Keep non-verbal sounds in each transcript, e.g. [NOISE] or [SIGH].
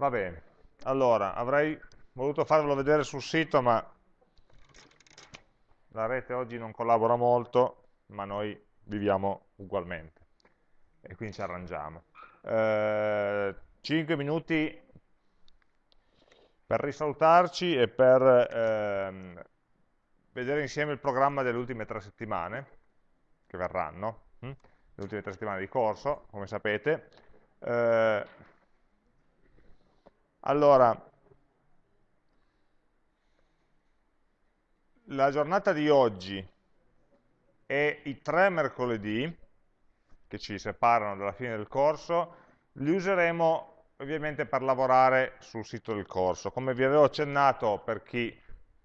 Va bene, allora avrei voluto farvelo vedere sul sito, ma la rete oggi non collabora molto, ma noi viviamo ugualmente e quindi ci arrangiamo. Eh, 5 minuti per risalutarci e per ehm, vedere insieme il programma delle ultime tre settimane che verranno, hm? le ultime tre settimane di corso, come sapete. Eh, allora, la giornata di oggi e i tre mercoledì, che ci separano dalla fine del corso, li useremo ovviamente per lavorare sul sito del corso. Come vi avevo accennato per chi,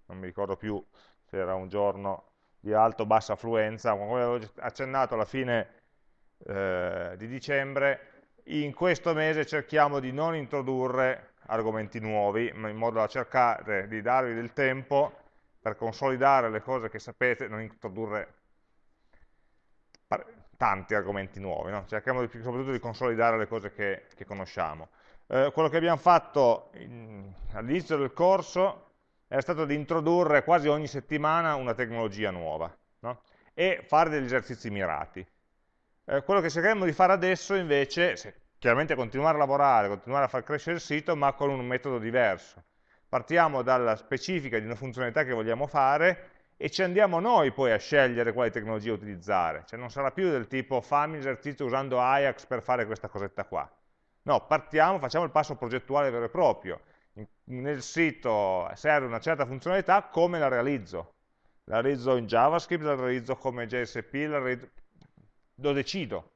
non mi ricordo più se era un giorno di alto o bassa affluenza, come avevo accennato alla fine eh, di dicembre, in questo mese cerchiamo di non introdurre argomenti nuovi, in modo da cercare di darvi del tempo per consolidare le cose che sapete, non introdurre tanti argomenti nuovi, no? cerchiamo di, soprattutto di consolidare le cose che, che conosciamo. Eh, quello che abbiamo fatto all'inizio del corso è stato di introdurre quasi ogni settimana una tecnologia nuova no? e fare degli esercizi mirati. Eh, quello che cercheremo di fare adesso invece, se, chiaramente continuare a lavorare, continuare a far crescere il sito, ma con un metodo diverso. Partiamo dalla specifica di una funzionalità che vogliamo fare e ci andiamo noi poi a scegliere quale tecnologia utilizzare. Cioè non sarà più del tipo fammi l'esercizio usando Ajax per fare questa cosetta qua. No, partiamo, facciamo il passo progettuale vero e proprio. Nel sito serve una certa funzionalità, come la realizzo? La realizzo in JavaScript, la realizzo come JSP, la realizzo... lo decido.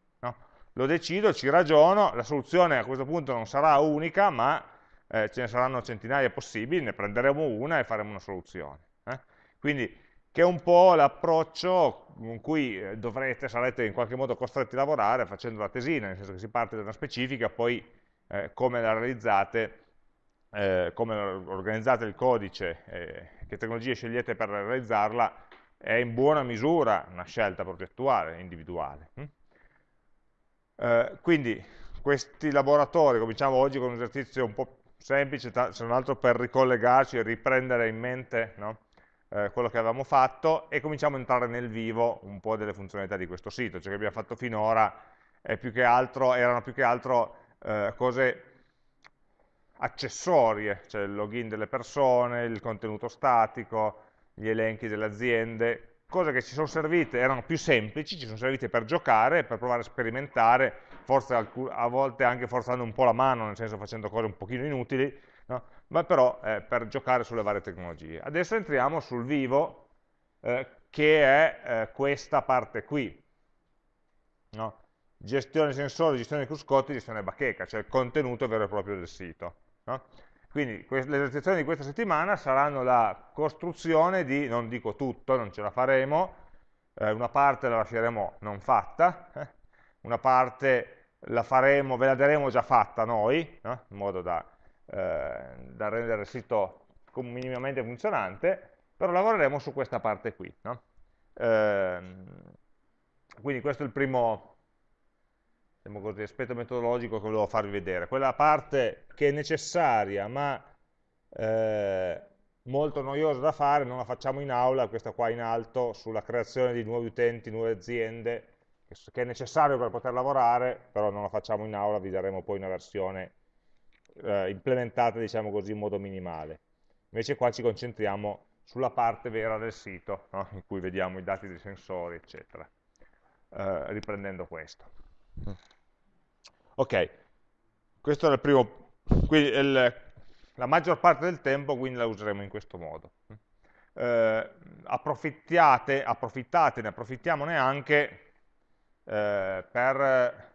Lo decido, ci ragiono, la soluzione a questo punto non sarà unica, ma eh, ce ne saranno centinaia possibili, ne prenderemo una e faremo una soluzione. Eh? Quindi che è un po' l'approccio con cui eh, dovrete, sarete in qualche modo costretti a lavorare facendo la tesina, nel senso che si parte da una specifica, poi eh, come la realizzate, eh, come organizzate il codice, eh, che tecnologie scegliete per realizzarla, è in buona misura una scelta progettuale, individuale. Hm? Eh, quindi questi laboratori, cominciamo oggi con un esercizio un po' semplice, se non altro per ricollegarci e riprendere in mente no? eh, quello che avevamo fatto e cominciamo a entrare nel vivo un po' delle funzionalità di questo sito, ciò che abbiamo fatto finora più altro, erano più che altro eh, cose accessorie, cioè il login delle persone, il contenuto statico, gli elenchi delle aziende, cose che ci sono servite, erano più semplici, ci sono servite per giocare, per provare a sperimentare, forse a volte anche forzando un po' la mano, nel senso facendo cose un pochino inutili, no? ma però eh, per giocare sulle varie tecnologie. Adesso entriamo sul vivo, eh, che è eh, questa parte qui. No? Gestione sensori, gestione cruscotti, gestione bacheca, cioè il contenuto vero e proprio del sito. No? Quindi le esercitazioni di questa settimana saranno la costruzione di, non dico tutto, non ce la faremo, eh, una parte la lasceremo non fatta, eh? una parte la faremo, ve la daremo già fatta noi, no? in modo da eh, da rendere il sito minimamente funzionante, però lavoreremo su questa parte qui. No? Eh, quindi questo è il primo diciamo così, aspetto metodologico che volevo farvi vedere. Quella parte che è necessaria ma eh, molto noiosa da fare, non la facciamo in aula, questa qua in alto, sulla creazione di nuovi utenti, nuove aziende, che è necessario per poter lavorare, però non la facciamo in aula, vi daremo poi una versione eh, implementata diciamo così in modo minimale. Invece qua ci concentriamo sulla parte vera del sito, no? in cui vediamo i dati dei sensori, eccetera, eh, riprendendo questo. Ok, questo è il primo, il, la maggior parte del tempo quindi la useremo in questo modo. Eh, approfittate, approfittate, ne approfittiamone anche eh, per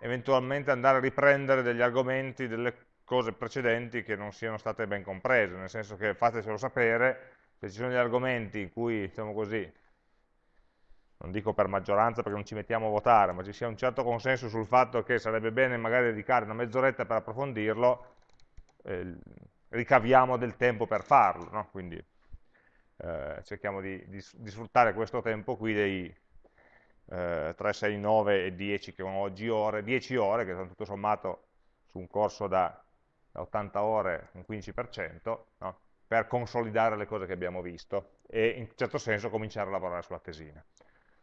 eventualmente andare a riprendere degli argomenti, delle cose precedenti che non siano state ben comprese, nel senso che fatecelo sapere, se ci sono degli argomenti in cui, diciamo così, non dico per maggioranza perché non ci mettiamo a votare, ma ci sia un certo consenso sul fatto che sarebbe bene magari dedicare una mezz'oretta per approfondirlo, eh, ricaviamo del tempo per farlo, no? quindi eh, cerchiamo di, di, di, sfruttare questo tempo qui dei, eh, 3, 6, 9 e 10 che sono oggi ore, 10 ore che sono tutto sommato su un corso da da 80 ore un 15%, no? per consolidare le cose che abbiamo visto e in certo senso cominciare a lavorare sulla tesina.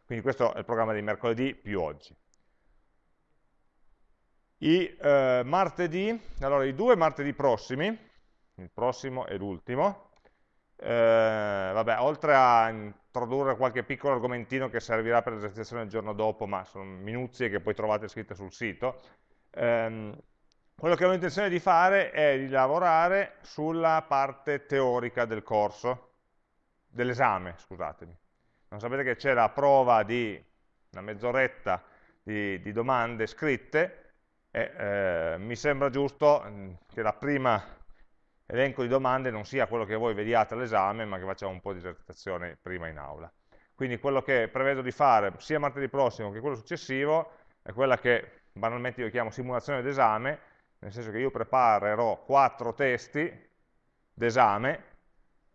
Quindi questo è il programma di mercoledì più oggi. I eh, martedì, allora i due martedì prossimi, il prossimo e l'ultimo, eh, vabbè, oltre a introdurre qualche piccolo argomentino che servirà per l'esercitazione del giorno dopo, ma sono minuzie che poi trovate scritte sul sito, ehm, quello che ho intenzione di fare è di lavorare sulla parte teorica del corso, dell'esame, scusatemi. Non sapete che c'è la prova di una mezz'oretta di, di, domande scritte e eh, mi sembra giusto mm, che la prima elenco di domande non sia quello che voi vediate all'esame, ma che facciamo un po' di esercitazione prima in aula. Quindi quello che prevedo di fare sia martedì prossimo che quello successivo è quella che banalmente io chiamo simulazione d'esame, nel senso che io preparerò quattro testi d'esame,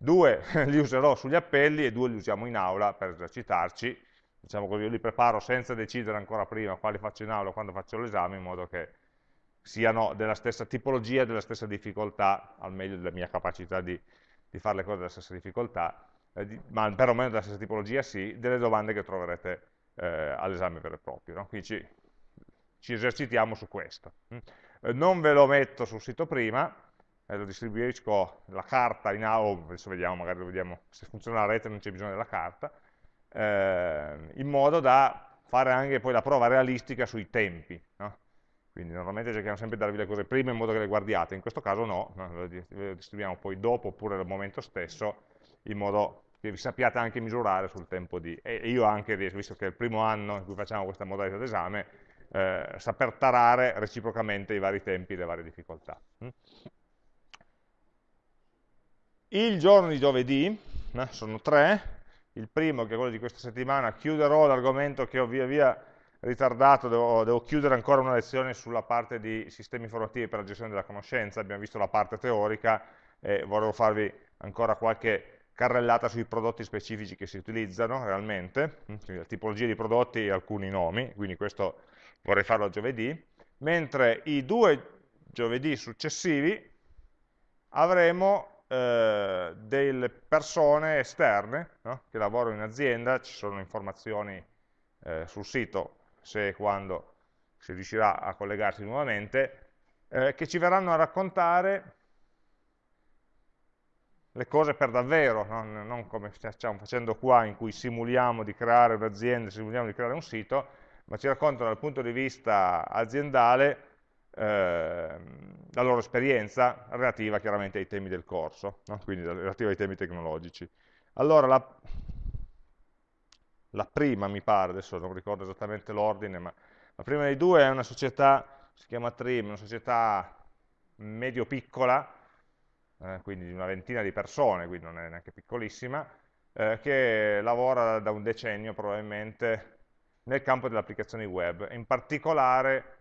due [LAUGHS] li userò sugli appelli e due li usiamo in aula per esercitarci, diciamo così, io li preparo senza decidere ancora prima quali faccio in aula o quando faccio l'esame, in modo che siano della stessa tipologia, della stessa difficoltà, al meglio della mia capacità di, di fare le cose della stessa difficoltà, eh, di, ma perlomeno della stessa tipologia sì, delle domande che troverete eh, all'esame vero e proprio. No? Quindi ci, ci esercitiamo su questo. Mm? Eh, non ve lo metto sul sito prima, eh, lo distribuisco la carta in aula, adesso vediamo, magari vediamo se funziona la rete non c'è bisogno della carta, eh, in modo da fare anche poi la prova realistica sui tempi. No? Quindi normalmente cerchiamo sempre di darvi le cose prima in modo che le guardiate, in questo caso no, no le distribuiamo poi dopo oppure al momento stesso, in modo che vi sappiate anche misurare sul tempo di... E io anche, visto che è il primo anno in cui facciamo questa modalità d'esame, eh, saper tarare reciprocamente i vari tempi e le varie difficoltà. Il giorno di giovedì, eh, sono tre, il primo che è quello di questa settimana, chiuderò l'argomento che ho via via ritardato, devo, devo, chiudere ancora una lezione sulla parte di sistemi informativi per la gestione della conoscenza, abbiamo visto la parte teorica e volevo farvi ancora qualche carrellata sui prodotti specifici che si utilizzano realmente, mm, la tipologia di prodotti e alcuni nomi, quindi questo vorrei farlo giovedì, mentre i due giovedì successivi avremo eh, delle persone esterne no? che lavorano in azienda, ci sono informazioni eh, sul sito se e quando si riuscirà a collegarsi nuovamente, eh, che ci verranno a raccontare le cose per davvero, no? non come stiamo facendo qua in cui simuliamo di creare un'azienda, simuliamo di creare un sito, ma ci raccontano dal punto di vista aziendale la loro esperienza relativa chiaramente ai temi del corso, no? quindi relativa ai temi tecnologici. Allora, la, la, prima mi pare, adesso non ricordo esattamente l'ordine, ma la prima dei due è una società, si chiama Trim, una società medio-piccola, eh, quindi di una ventina di persone, quindi non è neanche piccolissima, eh, che lavora da un decennio probabilmente nel campo delle applicazioni web. In particolare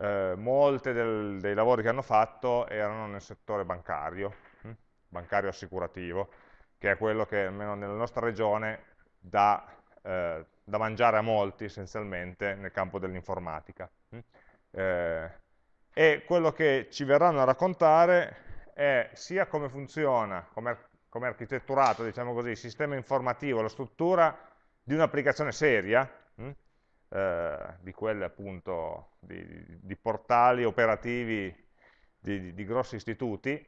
eh, molti dei lavori che hanno fatto erano nel settore bancario, hm? bancario assicurativo, che è quello che almeno nella nostra regione dà eh, da mangiare a molti essenzialmente nel campo dell'informatica. Hm? Eh, e quello che ci verranno a raccontare è sia come funziona, come, come architetturato, diciamo così, il sistema informativo, la struttura di un'applicazione seria, hm? Eh, di quelle appunto di, di portali operativi di, di, grossi istituti,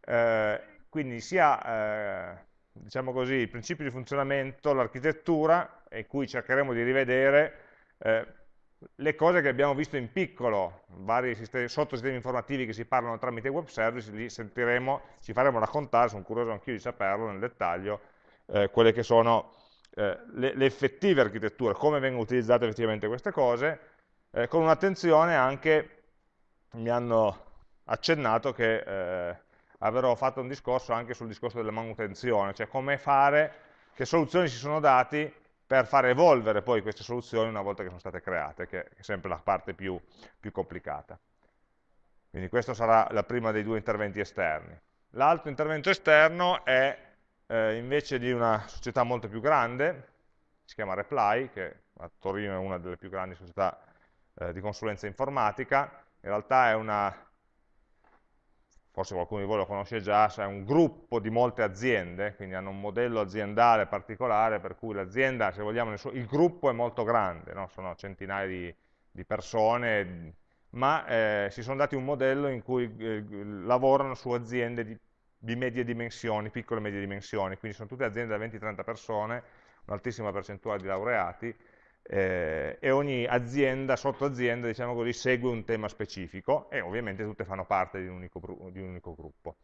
eh, quindi sia eh, diciamo così, il principio di funzionamento, l'architettura, in cui cercheremo di rivedere eh, le cose che abbiamo visto in piccolo, vari sistemi, sottosistemi informativi che si parlano tramite web service, li sentiremo, ci faremo raccontare, sono curioso anch'io di saperlo nel dettaglio, eh, quelle che sono eh, le, le, effettive architetture, come vengono utilizzate effettivamente queste cose, eh, con un'attenzione anche, mi hanno accennato che eh, avrò fatto un discorso anche sul discorso della manutenzione, cioè come fare, che soluzioni si sono dati per far evolvere poi queste soluzioni una volta che sono state create, che è sempre la parte più, più complicata. Quindi questo sarà la prima dei due interventi esterni. L'altro intervento esterno è eh, invece di una società molto più grande, si chiama Reply, che a Torino è una delle più grandi società eh, di consulenza informatica, in realtà è una forse qualcuno di voi lo conosce già, è un gruppo di molte aziende, quindi hanno un modello aziendale particolare per cui l'azienda, se vogliamo, il gruppo è molto grande, no? sono centinaia di, di persone, ma eh, si sono dati un modello in cui eh, lavorano su aziende di, di, medie dimensioni, piccole e medie dimensioni, quindi sono tutte aziende da 20-30 persone, un'altissima percentuale di laureati, eh, e ogni azienda, sottoazienda, diciamo così, segue un tema specifico e ovviamente tutte fanno parte di un unico, di un unico gruppo.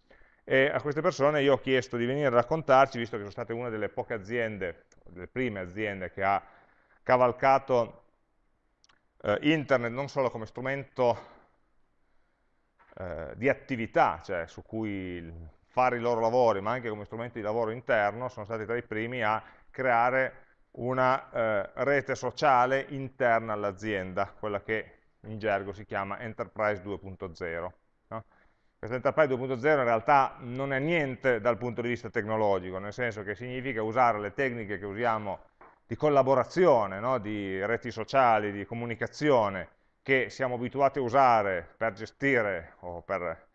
E a queste persone io ho chiesto di venire a raccontarci, visto che sono state una delle poche aziende, delle prime aziende che ha cavalcato eh, internet non solo come strumento eh, di attività, cioè su cui fare i loro lavori, ma anche come strumento di lavoro interno, sono stati tra i primi a creare una eh, rete sociale interna all'azienda, quella che in gergo si chiama Enterprise 2.0. No? Questa Enterprise 2.0 in realtà non è niente dal punto di vista tecnologico, nel senso che significa usare le tecniche che usiamo di collaborazione, no? di reti sociali, di comunicazione, che siamo abituati a usare per gestire o per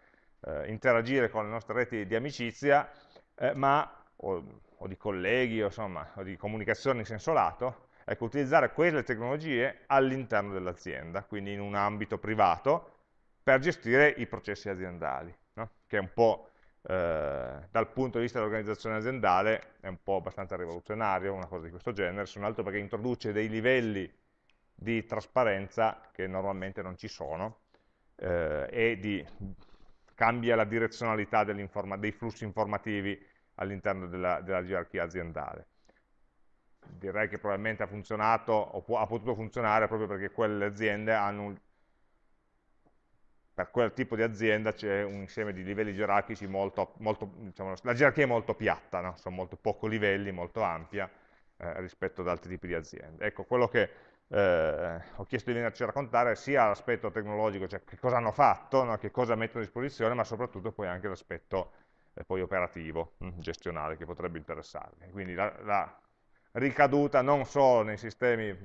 eh, interagire con le nostre reti di amicizia, eh, ma, o, o, di colleghi, o, insomma, o di comunicazione in senso lato, ecco, utilizzare quelle tecnologie all'interno dell'azienda, quindi in un ambito privato, per gestire i processi aziendali, no? che è un po' eh, dal punto di vista dell'organizzazione aziendale è un po' abbastanza rivoluzionario, una cosa di questo genere, se non altro perché introduce dei livelli di trasparenza che normalmente non ci sono eh, e di, cambia la direzionalità dei flussi informativi all'interno della, della, gerarchia aziendale. Direi che probabilmente ha funzionato o ha potuto funzionare proprio perché quelle aziende hanno un, per quel tipo di azienda c'è un insieme di livelli gerarchici molto, molto diciamo, la gerarchia è molto piatta, no? sono molto poco livelli, molto ampia eh, rispetto ad altri tipi di aziende. Ecco, quello che eh, ho chiesto di venirci a raccontare sia l'aspetto tecnologico, cioè che cosa hanno fatto, no? che cosa mettono a disposizione, ma soprattutto poi anche l'aspetto eh, operativo, hm, gestionale, che potrebbe interessarvi. Quindi la, la ricaduta non solo nei sistemi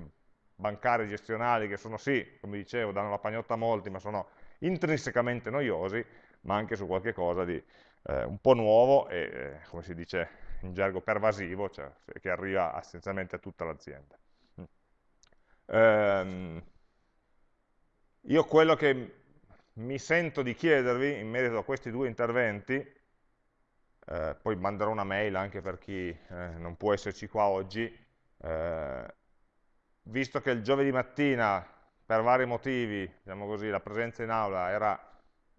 bancari gestionali, che sono sì, come dicevo, danno la pagnotta a molti, ma sono intrinsecamente noiosi, ma anche su qualche cosa di eh, un po' nuovo e, eh, come si dice in gergo, pervasivo, cioè che arriva essenzialmente a tutta l'azienda. Ehm, io quello che mi sento di chiedervi in merito a questi due interventi, eh, poi manderò una mail anche per chi eh, non può esserci qua oggi, eh, visto che il giovedì mattina per vari motivi, diciamo così, la presenza in aula era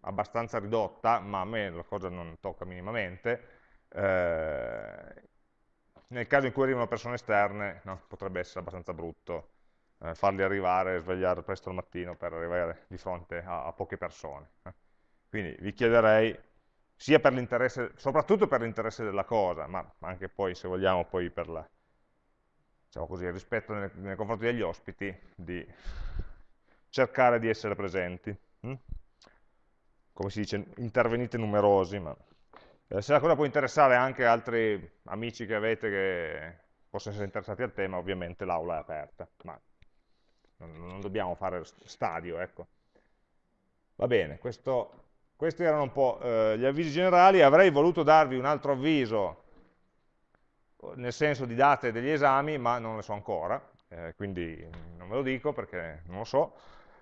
abbastanza ridotta, ma a me la cosa non tocca minimamente, eh, nel caso in cui arrivino persone esterne no, potrebbe essere abbastanza brutto eh, farli arrivare e svegliare presto al mattino per arrivare di fronte a, a poche persone. Eh. Quindi vi chiederei, sia per l'interesse, soprattutto per l'interesse della cosa, ma anche poi, se vogliamo, poi per la, diciamo così, il rispetto nei, nei confronti degli ospiti, di cercare di essere presenti. Hm? Come si dice, intervenite numerosi, ma eh, se la cosa può interessare anche altri amici che avete che possono essere interessati al tema, ovviamente l'aula è aperta, ma non, dobbiamo fare stadio, ecco. Va bene, questo, questi erano un po' eh, gli avvisi generali, avrei voluto darvi un altro avviso nel senso di date degli esami, ma non le so ancora, eh, quindi non ve lo dico perché non lo so,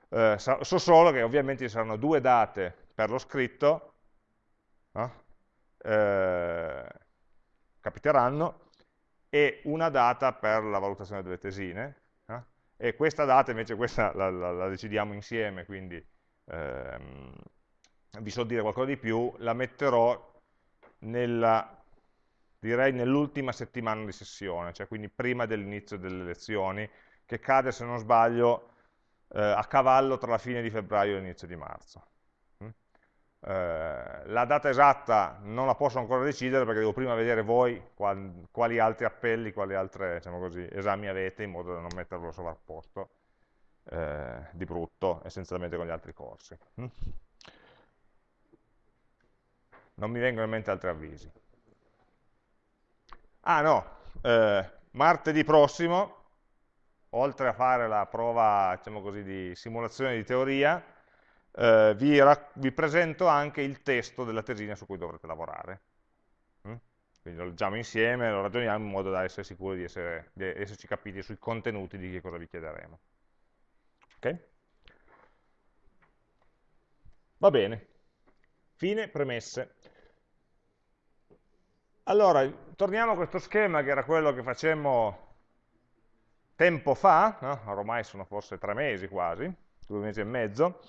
eh, so solo che ovviamente ci saranno due date per lo scritto, no? eh, capiteranno, e una data per la valutazione delle tesine? E questa data invece questa la, la, la decidiamo insieme, quindi ehm, vi so dire qualcosa di più, la metterò nella, direi nell'ultima settimana di sessione, cioè quindi prima dell'inizio delle lezioni, che cade se non sbaglio eh, a cavallo tra la fine di febbraio e l'inizio di marzo. Eh, la data esatta non la posso ancora decidere perché devo prima vedere voi quali, altri appelli, quali altri diciamo esami avete in modo da non metterlo sovrapposto eh, di brutto, essenzialmente con gli altri corsi. Mm? Non mi vengono in mente altri avvisi. Ah no, eh, martedì prossimo oltre a fare la prova diciamo così, di simulazione di teoria, eh, vi, vi, presento anche il testo della tesina su cui dovrete lavorare. Mm? Quindi lo leggiamo insieme, lo ragioniamo in modo da essere sicuri di, essere, di esserci capiti sui contenuti di che cosa vi chiederemo. Ok? Va bene. Fine premesse. Allora, torniamo a questo schema che era quello che facemmo tempo fa, no? ormai sono forse tre mesi quasi, due mesi e mezzo,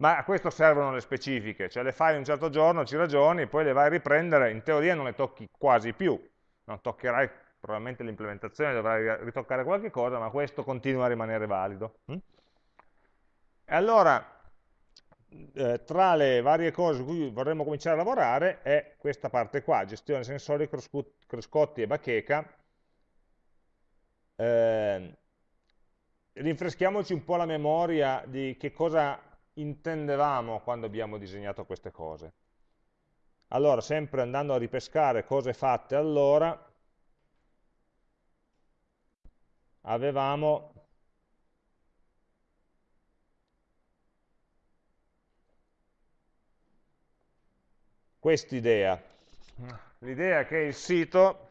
ma a questo servono le specifiche, cioè le fai un certo giorno, ci ragioni, poi le vai a riprendere, in teoria non le tocchi quasi più, non toccherai probabilmente l'implementazione, dovrai ritoccare qualche cosa, ma questo continua a rimanere valido. Mm? E allora, eh, tra le varie cose su cui vorremmo cominciare a lavorare è questa parte qua, gestione sensori, cruscotti e bacheca. Eh, rinfreschiamoci un po' la memoria di che cosa intendevamo quando abbiamo disegnato queste cose. Allora, sempre andando a ripescare cose fatte allora, avevamo quest'idea. L'idea che il sito,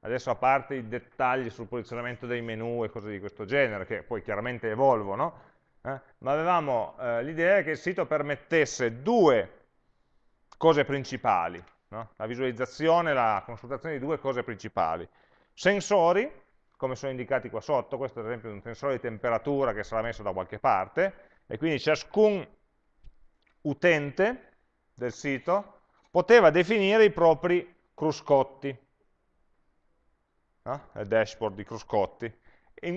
adesso a parte i dettagli sul posizionamento dei menu e cose di questo genere, che poi chiaramente evolvono, eh? ma avevamo eh, l'idea che il sito permettesse due cose principali, no? la visualizzazione, la consultazione di due cose principali. Sensori, come sono indicati qua sotto, questo ad esempio è un sensore di temperatura che sarà messo da qualche parte, e quindi ciascun utente del sito poteva definire i propri cruscotti, no? il dashboard di cruscotti,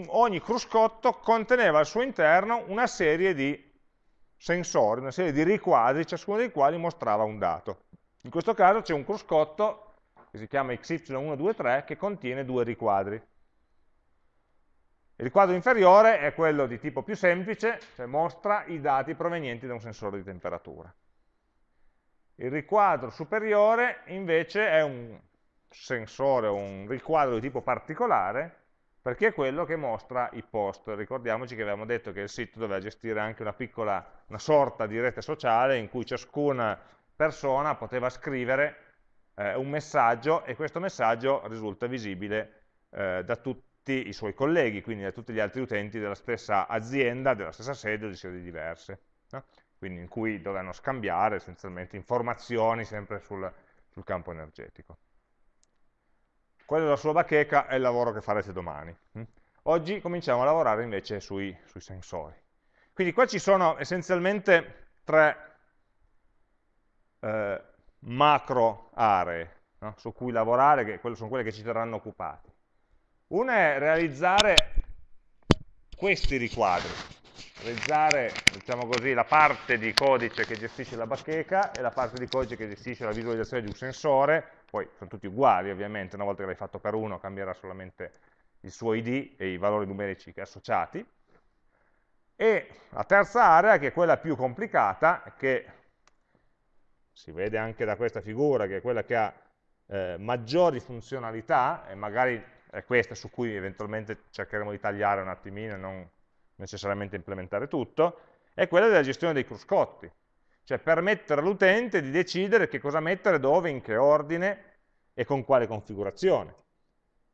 ogni cruscotto conteneva al suo interno una serie di sensori, una serie di riquadri, ciascuno dei quali mostrava un dato. In questo caso c'è un cruscotto che si chiama XY123 che contiene due riquadri. Il riquadro inferiore è quello di tipo più semplice, cioè mostra i dati provenienti da un sensore di temperatura. Il riquadro superiore invece è un sensore, un riquadro di tipo particolare, perché è quello che mostra i post. Ricordiamoci che avevamo detto che il sito doveva gestire anche una piccola, una sorta di rete sociale in cui ciascuna persona poteva scrivere eh, un messaggio e questo messaggio risulta visibile eh, da tutti i suoi colleghi, quindi da tutti gli altri utenti della stessa azienda, della stessa sede o di sedi diverse. No? Quindi in cui dovevano scambiare essenzialmente informazioni sempre sul, sul campo energetico. Quello della sua bacheca è il lavoro che farete domani. Mm? Oggi cominciamo a lavorare invece sui, sui sensori. Quindi qua ci sono essenzialmente tre eh, macro aree no? su cui lavorare, che sono quelle che ci terranno occupati. Una è realizzare questi riquadri, realizzare diciamo così, la parte di codice che gestisce la bacheca e la parte di codice che gestisce la visualizzazione di un sensore poi sono tutti uguali ovviamente, una volta che l'hai fatto per uno cambierà solamente il suo ID e i valori numerici associati. E la terza area, che è quella più complicata, che si vede anche da questa figura, che è quella che ha eh, maggiori funzionalità, e magari è questa su cui eventualmente cercheremo di tagliare un attimino e non necessariamente implementare tutto, è quella della gestione dei cruscotti cioè permettere all'utente di decidere che cosa mettere dove, in che ordine e con quale configurazione.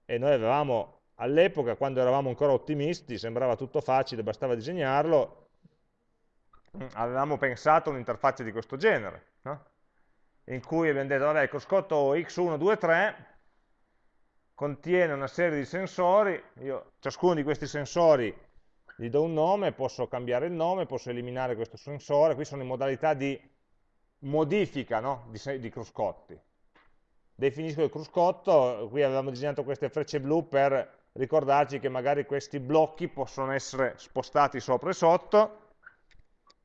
E noi avevamo, all'epoca, quando eravamo ancora ottimisti, sembrava tutto facile, bastava disegnarlo, avevamo pensato un'interfaccia di questo genere, no? in cui abbiamo detto, vabbè, il cruscotto X1, 2, 3 contiene una serie di sensori, io, ciascuno di questi sensori gli do un nome, posso cambiare il nome, posso eliminare questo sensore, qui sono in modalità di modifica no? di, di cruscotti. Definisco il cruscotto, qui avevamo disegnato queste frecce blu per ricordarci che magari questi blocchi possono essere spostati sopra e sotto,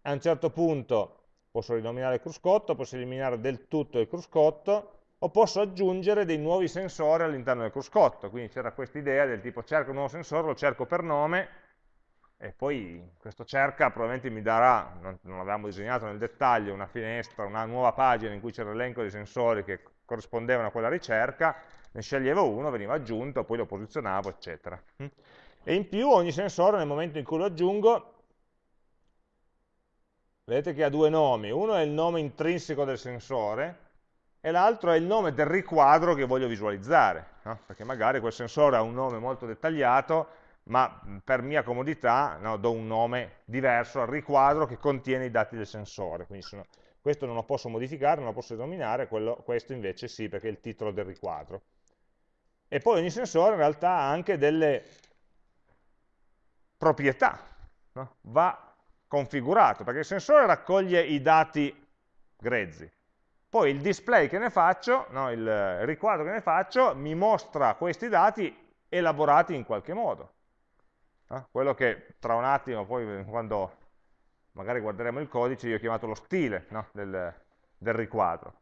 a un certo punto posso rinominare il cruscotto, posso eliminare del tutto il cruscotto, o posso aggiungere dei nuovi sensori all'interno del cruscotto, quindi c'era questa idea del tipo cerco un nuovo sensore, lo cerco per nome, e poi questo cerca probabilmente mi darà, non, non l'avevamo disegnato nel dettaglio, una finestra, una nuova pagina in cui c'era l'elenco dei sensori che corrispondevano a quella ricerca, ne sceglievo uno, veniva aggiunto, poi lo posizionavo, eccetera. E in più ogni sensore nel momento in cui lo aggiungo vedete che ha due nomi, uno è il nome intrinseco del sensore e l'altro è il nome del riquadro che voglio visualizzare, no? perché magari quel sensore ha un nome molto dettagliato, ma per mia comodità no, do un nome diverso al riquadro che contiene i dati del sensore, quindi sono, questo non lo posso modificare, non lo posso denominare, quello, questo invece sì, perché è il titolo del riquadro. E poi ogni sensore in realtà ha anche delle proprietà, no? va configurato, perché il sensore raccoglie i dati grezzi, poi il display che ne faccio, no, il riquadro che ne faccio, mi mostra questi dati elaborati in qualche modo. No? Quello che tra un attimo, poi quando magari guarderemo il codice, io ho chiamato lo stile no? del, del, riquadro.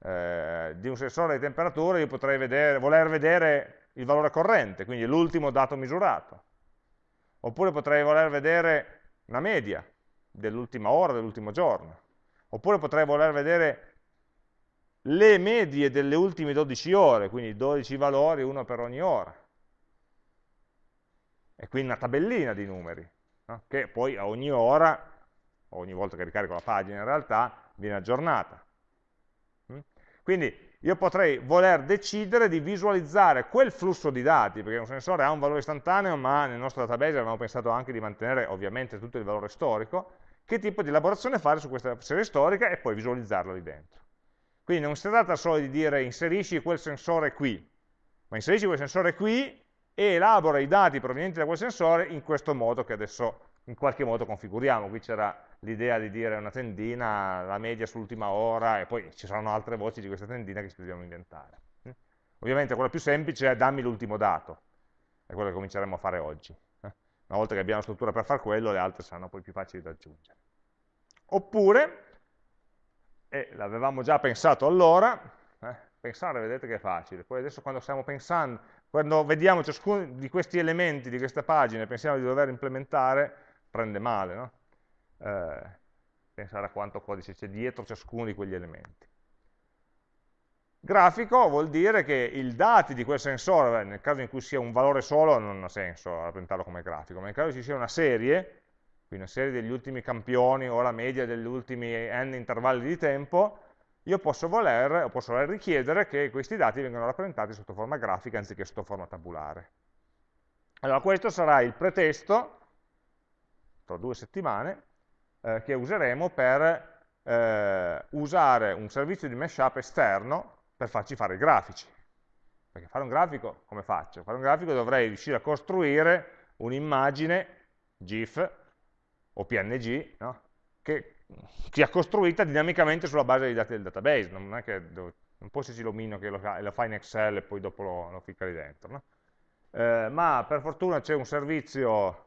Eh, di un sensore di temperatura io potrei vedere, voler vedere il valore corrente, quindi l'ultimo dato misurato. Oppure potrei voler vedere una media dell'ultima ora, dell'ultimo giorno. Oppure potrei voler vedere le medie delle ultime 12 ore, quindi 12 valori, uno per ogni ora. E quindi una tabellina di numeri, no? che poi a ogni ora, ogni volta che ricarico la pagina in realtà, viene aggiornata. Mm? Quindi io potrei voler decidere di visualizzare quel flusso di dati, perché un sensore ha un valore istantaneo, ma nel nostro database avevamo pensato anche di mantenere ovviamente tutto il valore storico, che tipo di elaborazione fare su questa serie storica e poi visualizzarlo lì dentro. Quindi non si tratta solo di dire inserisci quel sensore qui, ma inserisci quel sensore qui e elabora i dati provenienti da quel sensore in questo modo che adesso in qualche modo configuriamo. Qui c'era l'idea di dire una tendina, la media sull'ultima ora, e poi ci saranno altre voci di questa tendina che ci dobbiamo inventare. Ovviamente quella più semplice è dammi l'ultimo dato, è quello che cominceremo a fare oggi. Una volta che abbiamo la struttura per fare quello, le altre saranno poi più facili da aggiungere. Oppure, e l'avevamo già pensato allora, eh, pensare vedete che è facile, poi adesso quando stiamo pensando, quando vediamo ciascuno di questi elementi di questa pagina e pensiamo di dover implementare, prende male, no? eh, pensare a quanto codice c'è dietro ciascuno di quegli elementi. Grafico vuol dire che i dati di quel sensore, nel caso in cui sia un valore solo non ha senso rappresentarlo come grafico, ma nel caso ci sia una serie, quindi una serie degli ultimi campioni o la media degli ultimi n intervalli di tempo, io posso voler, posso voler richiedere che questi dati vengano rappresentati sotto forma grafica anziché sotto forma tabulare. Allora questo sarà il pretesto, tra due settimane, eh, che useremo per eh, usare un servizio di mashup esterno per farci fare i grafici. Perché fare un grafico, come faccio? Fare un grafico dovrei riuscire a costruire un'immagine GIF o PNG no? che sia costruita dinamicamente sulla base dei dati del database, non è che non può esserci l'omino che lo, lo, fa in Excel e poi dopo lo, lo ficca lì dentro. No? Eh, ma per fortuna c'è un servizio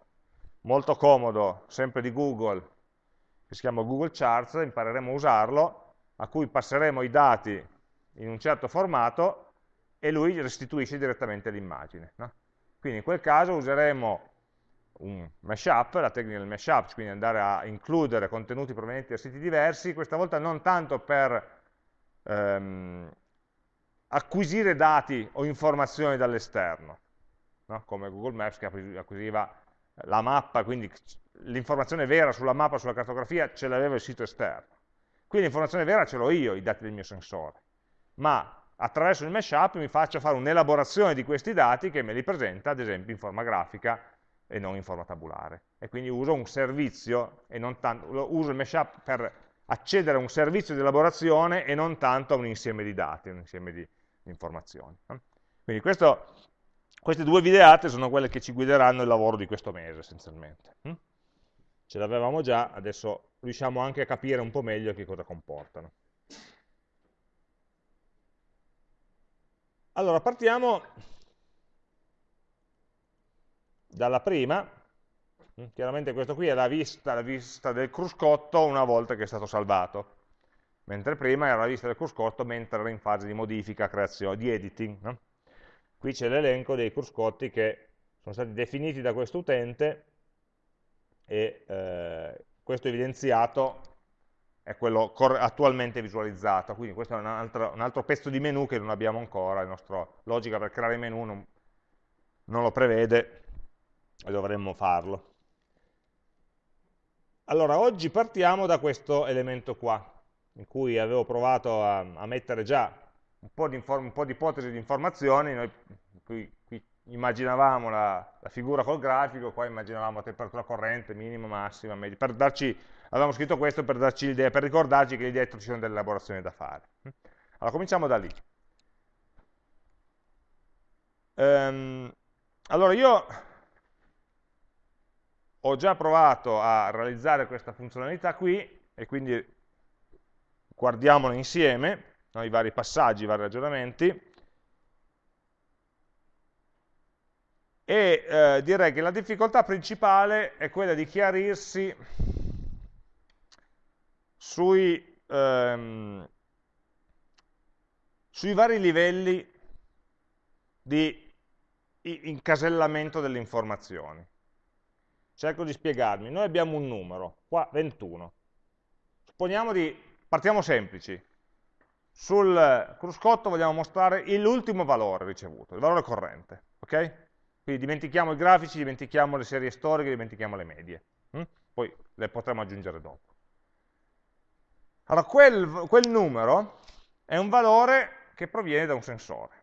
molto comodo, sempre di Google, che si chiama Google Charts, impareremo a usarlo, a cui passeremo i dati in un certo formato e lui restituisce direttamente l'immagine. No? Quindi in quel caso useremo un mashup, la tecnica del mashup, quindi andare a includere contenuti provenienti da siti diversi, questa volta non tanto per ehm, acquisire dati o informazioni dall'esterno, no? come Google Maps che acquisiva la mappa, quindi l'informazione vera sulla mappa, sulla cartografia, ce l'aveva il sito esterno. Qui l'informazione vera ce l'ho io, i dati del mio sensore, ma attraverso il mashup mi faccio fare un'elaborazione di questi dati che me li presenta, ad esempio, in forma grafica e non in forma tabulare. E quindi uso un servizio, e non tanto, uso il mashup per accedere a un servizio di elaborazione e non tanto a un insieme di dati, un insieme di, informazioni. Quindi questo, queste due videate sono quelle che ci guideranno il lavoro di questo mese, essenzialmente. Hm? ce l'avevamo già, adesso riusciamo anche a capire un po' meglio che cosa comportano. Allora, partiamo dalla prima, mm, chiaramente questo qui è la vista, la vista del cruscotto una volta che è stato salvato, mentre prima era la vista del cruscotto mentre era in fase di modifica, creazione, di editing. No? Qui c'è l'elenco dei cruscotti che sono stati definiti da questo utente e eh, questo evidenziato è quello attualmente visualizzato, quindi questo è un altro, un altro, pezzo di menu che non abbiamo ancora, la nostra logica per creare menu non, non lo prevede e dovremmo farlo. Allora, oggi partiamo da questo elemento qua, in cui avevo provato a, a mettere già un po' di, di ipotesi di informazioni, noi qui, qui immaginavamo la, la, figura col grafico, qua immaginavamo la temperatura corrente, minima, massima, media, per darci, avevamo scritto questo per darci l'idea, per ricordarci che lì dietro ci sono delle elaborazioni da fare. Allora, cominciamo da lì. Ehm, allora, io ho già provato a realizzare questa funzionalità qui, e quindi guardiamola insieme, no, i vari passaggi, i vari ragionamenti, e eh, direi che la difficoltà principale è quella di chiarirsi sui, ehm, sui vari livelli di incasellamento delle informazioni. Cerco di spiegarmi. Noi abbiamo un numero, qua 21. Supponiamo di, partiamo semplici, sul cruscotto vogliamo mostrare l'ultimo valore ricevuto, il valore corrente. ok? Quindi dimentichiamo i grafici, dimentichiamo le serie storiche, dimentichiamo le medie. Hm? Poi le potremo aggiungere dopo. Allora, quel, quel numero è un valore che proviene da un sensore.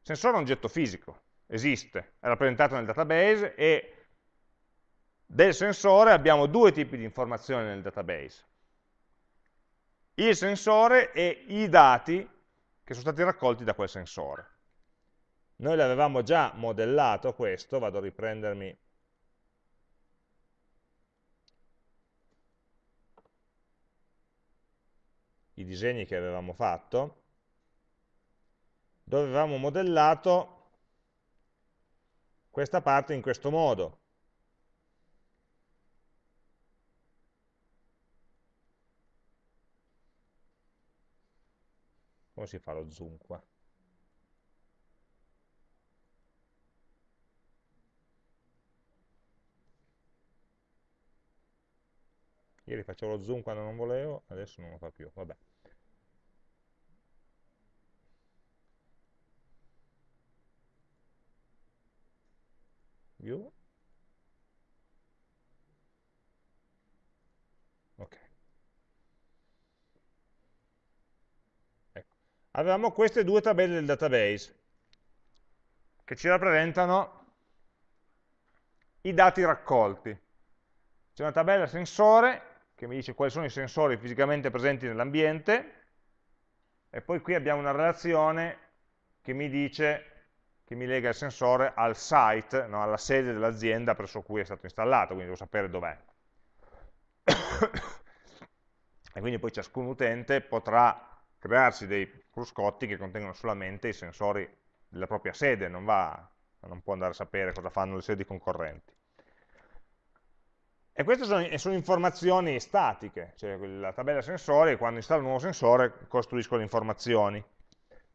Il sensore è un oggetto fisico, esiste, è rappresentato nel database e del sensore abbiamo due tipi di informazioni nel database. Il sensore e i dati che sono stati raccolti da quel sensore. Noi l'avevamo già modellato questo, vado a riprendermi i disegni che avevamo fatto, dove avevamo modellato questa parte in questo modo. Come si fa lo zoom qua? Ieri facevo lo zoom quando non volevo, adesso non lo fa più, vabbè. View. Ok. Ecco. Avevamo queste due tabelle del database che ci rappresentano i dati raccolti. C'è una tabella sensore che mi dice quali sono i sensori fisicamente presenti nell'ambiente e poi qui abbiamo una relazione che mi dice, che mi lega il sensore al site, no, alla sede dell'azienda presso cui è stato installato, quindi devo sapere dov'è. [COUGHS] e quindi poi ciascun utente potrà crearsi dei cruscotti che contengono solamente i sensori della propria sede, non, va, non può andare a sapere cosa fanno le sedi concorrenti. E queste sono, sono, informazioni statiche, cioè la tabella sensori, quando installo un nuovo sensore, costruisco le informazioni,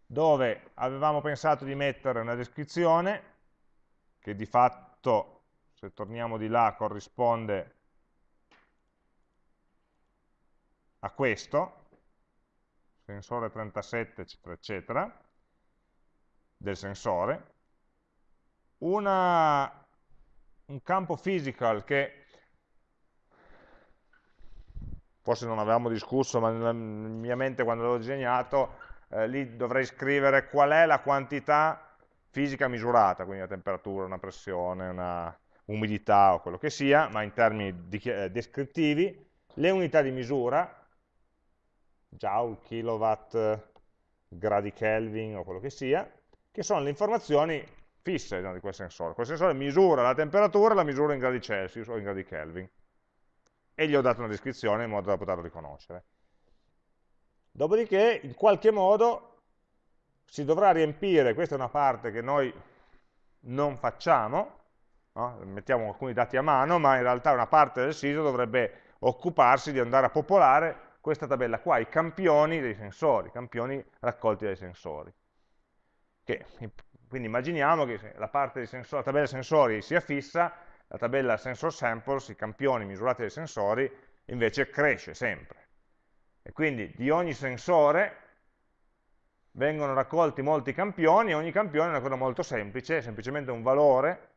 dove avevamo pensato di mettere una descrizione, che di fatto, se torniamo di là, corrisponde a questo, sensore 37, eccetera, eccetera, del sensore, una, un campo physical che forse non avevamo discusso, ma nella mia mente quando l'ho disegnato, eh, lì dovrei scrivere qual è la quantità fisica misurata, quindi la temperatura, una pressione, una umidità o quello che sia, ma in termini di, eh, descrittivi, le unità di misura, joule, kilowatt, gradi Kelvin o quello che sia, che sono le informazioni fisse no, di quel sensore. Quel sensore misura la temperatura, la misura in gradi Celsius o in gradi Kelvin e gli ho dato una descrizione in modo da poterlo riconoscere. Dopodiché, in qualche modo, si dovrà riempire, questa è una parte che noi non facciamo, no? mettiamo alcuni dati a mano, ma in realtà una parte del sito dovrebbe occuparsi di andare a popolare questa tabella qua, i campioni dei sensori, i campioni raccolti dai sensori. Che, quindi immaginiamo che la, parte sensori, la tabella sensori sia fissa la tabella sensor samples, i campioni misurati dai sensori, invece cresce sempre. E quindi di ogni sensore vengono raccolti molti campioni, e ogni campione è una cosa molto semplice, è semplicemente un valore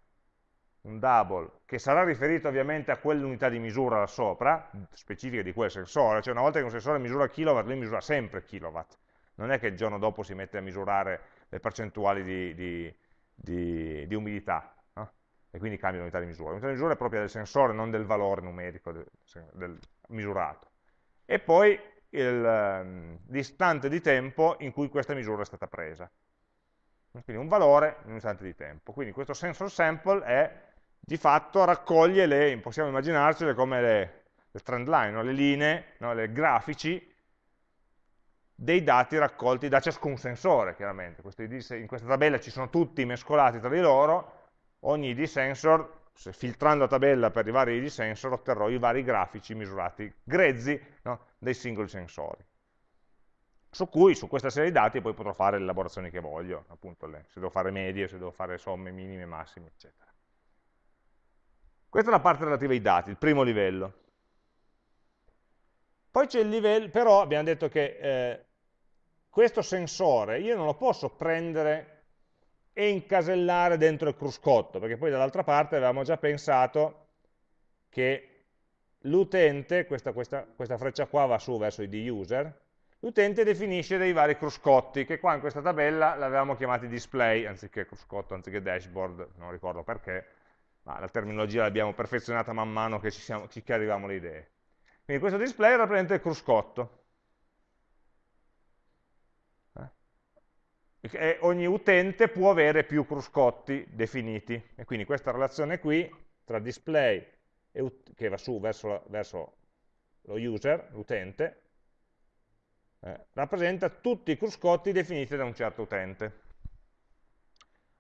un double, che sarà riferito ovviamente a quell'unità di misura là sopra, specifica di quel sensore, cioè una volta che un sensore misura kilowatt, lui misura sempre kilowatt, non è che il giorno dopo si mette a misurare le percentuali di, di, di, di umidità, no? e quindi cambia l'unità di misura. L'unità di misura è propria del sensore, non del valore numerico del, del misurato. E poi l'istante ehm, di tempo in cui questa misura è stata presa. Quindi un valore in un istante di tempo. Quindi questo sensor sample è, di fatto raccoglie le, possiamo immaginarcele come le, le trend line, no? le linee, no? le grafici dei dati raccolti da ciascun sensore, chiaramente. In questa tabella ci sono tutti mescolati tra di loro, ogni ID sensor, se filtrando la tabella per i vari ID sensor, otterrò i vari grafici misurati grezzi no? dei singoli sensori. Su cui, su questa serie di dati, poi potrò fare le elaborazioni che voglio, appunto, le, se devo fare medie, se devo fare somme minime, massime, eccetera. Questa è la parte relativa ai dati, il primo livello. Poi c'è il livello, però abbiamo detto che eh, questo sensore io non lo posso prendere e incasellare dentro il cruscotto, perché poi dall'altra parte avevamo già pensato che l'utente, questa, questa, questa, freccia qua va su verso i user, l'utente definisce dei vari cruscotti, che qua in questa tabella l'avevamo chiamati display, anziché cruscotto, anziché dashboard, non ricordo perché, ma la terminologia l'abbiamo perfezionata man mano che ci, siamo, ci arriviamo le idee. Quindi questo display rappresenta il cruscotto. E ogni utente può avere più cruscotti definiti. E quindi questa relazione qui tra display che va su verso, verso lo user, l'utente, eh, rappresenta tutti i cruscotti definiti da un certo utente.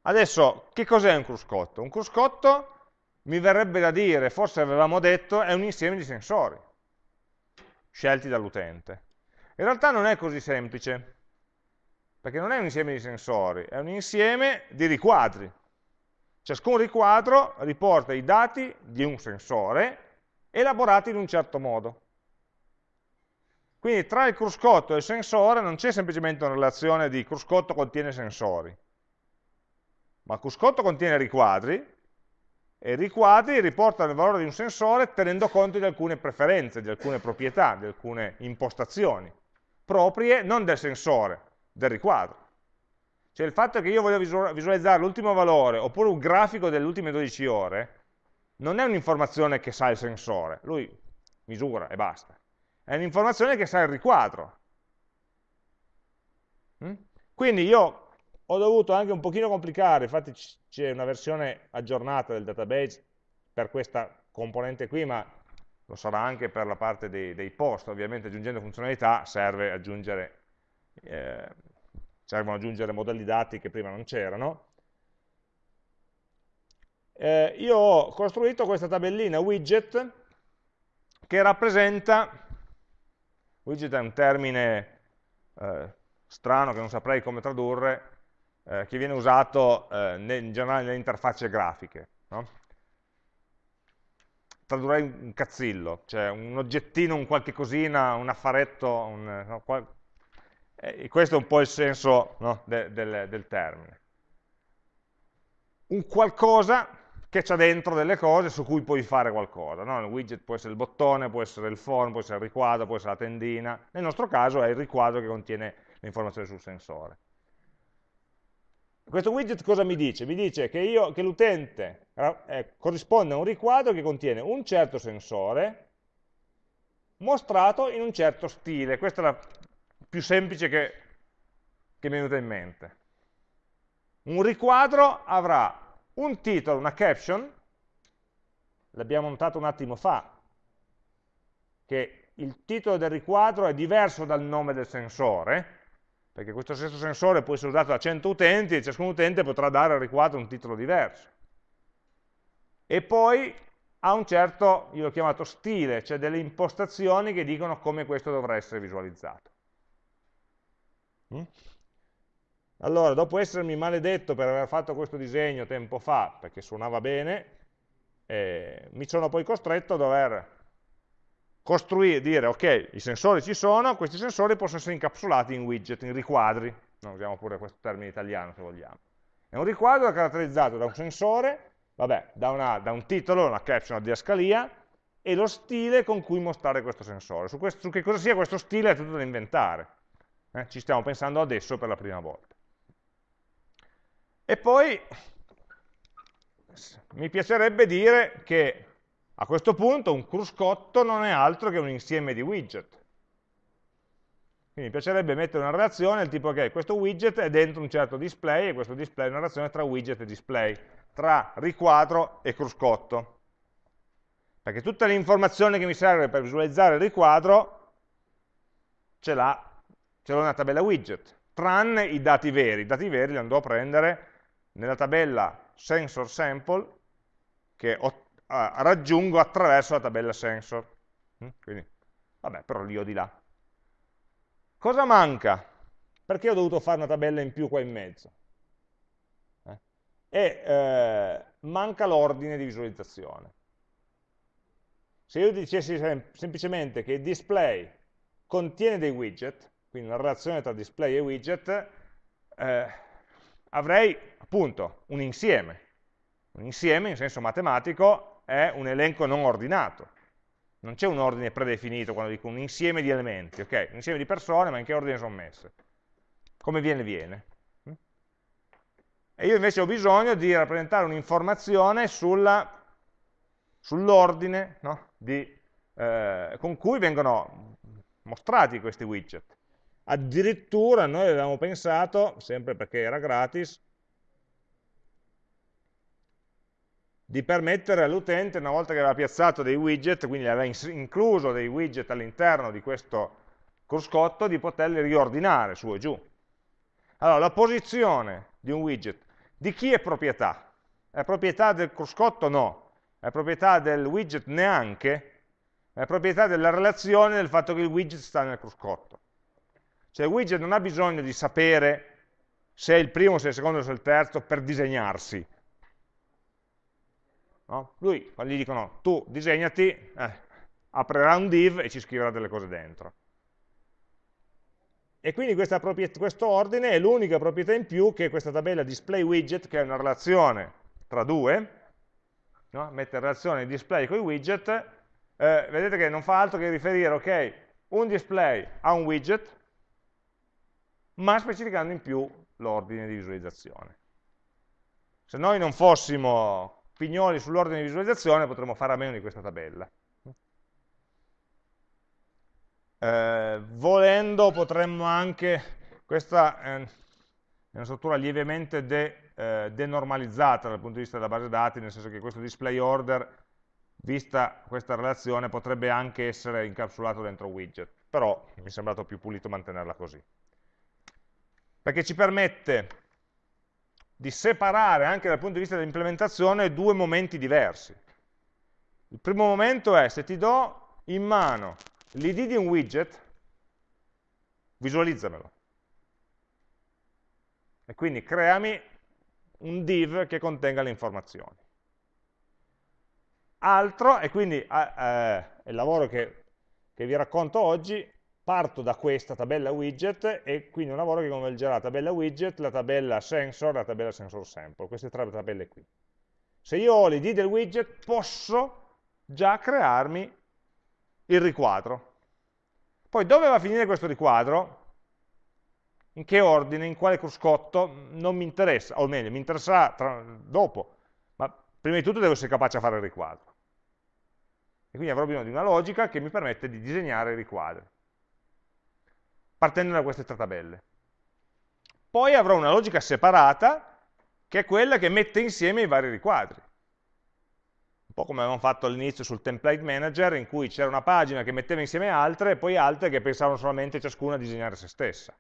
Adesso, che cos'è un cruscotto? Un cruscotto, mi verrebbe da dire, forse avevamo detto, è un insieme di sensori scelti dall'utente. In realtà non è così semplice, perché non è un insieme di sensori, è un insieme di riquadri. Ciascun riquadro riporta i dati di un sensore elaborati in un certo modo. Quindi tra il cruscotto e il sensore non c'è semplicemente una relazione di cruscotto contiene sensori, ma cruscotto contiene riquadri e riquadri riportano il valore di un sensore tenendo conto di alcune preferenze, di alcune proprietà, di alcune impostazioni proprie non del sensore, del riquadro. Cioè il fatto che io voglio visualizzare l'ultimo valore oppure un grafico delle ultime 12 ore non è un'informazione che sa il sensore, lui misura e basta. È un'informazione che sa il riquadro. Mm? Quindi io ho dovuto anche un pochino complicare, infatti c'è una versione aggiornata del database per questa componente qui, ma lo sarà anche per la parte dei, dei post, ovviamente aggiungendo funzionalità serve aggiungere eh, servono aggiungere modelli dati che prima non c'erano. Eh, io ho costruito questa tabellina widget che rappresenta, widget è un termine eh, strano che non saprei come tradurre, eh, che viene usato eh, in generale nelle interfacce grafiche. No? Tradurrei un cazzillo, cioè un oggettino, un qualche cosina, un affaretto, un, no, e questo è un po' il senso no, de, del, del termine. Un qualcosa che c'è dentro delle cose su cui puoi fare qualcosa. No? Il widget può essere il bottone, può essere il form, può essere il riquadro, può essere la tendina. Nel nostro caso è il riquadro che contiene le informazioni sul sensore. Questo widget cosa mi dice? Mi dice che, che l'utente eh, corrisponde a un riquadro che contiene un certo sensore mostrato in un certo stile. Questa è la più semplice che, che mi è venuta in mente. Un riquadro avrà un titolo, una caption, l'abbiamo notato un attimo fa, che il titolo del riquadro è diverso dal nome del sensore, perché questo stesso sensore può essere usato da 100 utenti e ciascun utente potrà dare al riquadro un titolo diverso. E poi ha un certo, io l'ho chiamato stile, cioè delle impostazioni che dicono come questo dovrà essere visualizzato. Mm? Allora, dopo essermi maledetto per aver fatto questo disegno tempo fa, perché suonava bene, eh, mi sono poi costretto a dover costruire, dire ok, i sensori ci sono, questi sensori possono essere incapsulati in widget, in riquadri, non usiamo pure questo termine italiano se vogliamo. È un riquadro caratterizzato da un sensore Vabbè, da, una, da un titolo, una caption, una didascalia, e lo stile con cui mostrare questo sensore. Su, questo, su che cosa sia questo stile è tutto da inventare. Eh? Ci stiamo pensando adesso per la prima volta. E poi mi piacerebbe dire che a questo punto un cruscotto non è altro che un insieme di widget. Quindi mi piacerebbe mettere una relazione del tipo che questo widget è dentro un certo display e questo display è una relazione tra widget e display, tra riquadro e cruscotto. Perché tutte le informazioni che mi serve per visualizzare il riquadro ce l'ho nella tabella widget, tranne i dati veri. I dati veri li andrò a prendere nella tabella sensor sample che uh, raggiungo attraverso la tabella sensor. Mm? Quindi, vabbè, però li ho di là. Cosa manca? Perché ho dovuto fare una tabella in più qua in mezzo? Eh? E eh, manca l'ordine di visualizzazione. Se io dicessi sem semplicemente che il display contiene dei widget, quindi una relazione tra display e widget, eh, avrei appunto un insieme. Un insieme in senso matematico è un elenco non ordinato. Non c'è un ordine predefinito quando dico un insieme di elementi, ok? Un insieme di persone, ma in che ordine sono messe? Come viene, viene. E io invece ho bisogno di rappresentare un'informazione sull'ordine no? eh, con cui vengono mostrati questi widget. Addirittura noi avevamo pensato, sempre perché era gratis, di permettere all'utente, una volta che aveva piazzato dei widget, quindi aveva incluso dei widget all'interno di questo cruscotto, di poterli riordinare su e giù. Allora, la posizione di un widget, di chi è proprietà? È proprietà del cruscotto? No. È proprietà del widget? Neanche. È proprietà della relazione del fatto che il widget sta nel cruscotto. Cioè il widget non ha bisogno di sapere se è il primo, se è il secondo, se è il terzo per disegnarsi. No? Lui, quando gli dicono tu disegnati, eh, aprirà un div e ci scriverà delle cose dentro. E quindi questo ordine è l'unica proprietà in più che questa tabella display widget, che è una relazione tra due, no? mette in relazione display con i widget, eh, vedete che non fa altro che riferire, ok, un display a un widget, ma specificando in più l'ordine di visualizzazione. Se noi non fossimo pignoli sull'ordine di visualizzazione potremmo fare a meno di questa tabella. Eh, volendo potremmo anche, questa è una struttura lievemente de, eh, denormalizzata dal punto di vista della base dati, nel senso che questo display order, vista questa relazione, potrebbe anche essere incapsulato dentro widget, però mi è sembrato più pulito mantenerla così perché ci permette di separare anche dal punto di vista dell'implementazione due momenti diversi. Il primo momento è se ti do in mano l'id di un widget, visualizzamelo. E quindi creami un div che contenga le informazioni. Altro, e quindi eh, eh, il lavoro che, che vi racconto oggi, parto da questa tabella widget e quindi un lavoro che convergerà la tabella widget, la tabella sensor e la tabella sensor sample, queste tre tabelle qui. Se io ho l'id del widget posso già crearmi il riquadro. Poi dove va a finire questo riquadro? In che ordine, in quale cruscotto? Non mi interessa, o meglio, mi interesserà tra, dopo, ma prima di tutto devo essere capace a fare il riquadro. E quindi avrò bisogno di una logica che mi permette di disegnare i riquadri partendo da queste tre tabelle. Poi avrò una logica separata, che è quella che mette insieme i vari riquadri. Un po' come avevamo fatto all'inizio sul template manager, in cui c'era una pagina che metteva insieme altre, e poi altre che pensavano solamente ciascuna a disegnare se stessa.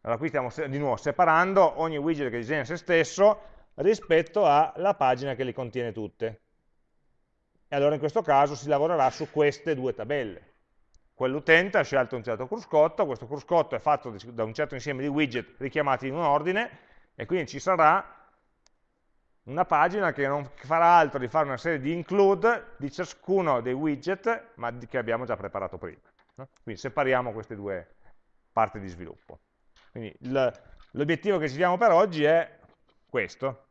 Allora qui stiamo di nuovo separando ogni widget che disegna se stesso rispetto alla pagina che li contiene tutte. E allora in questo caso si lavorerà su queste due tabelle. Quell'utente ha scelto un certo cruscotto, questo cruscotto è fatto da un certo insieme di widget richiamati in un ordine, e quindi ci sarà una pagina che non farà altro di fare una serie di include di ciascuno dei widget, ma che abbiamo già preparato prima. Quindi separiamo queste due parti di sviluppo. L'obiettivo che ci diamo per oggi è questo.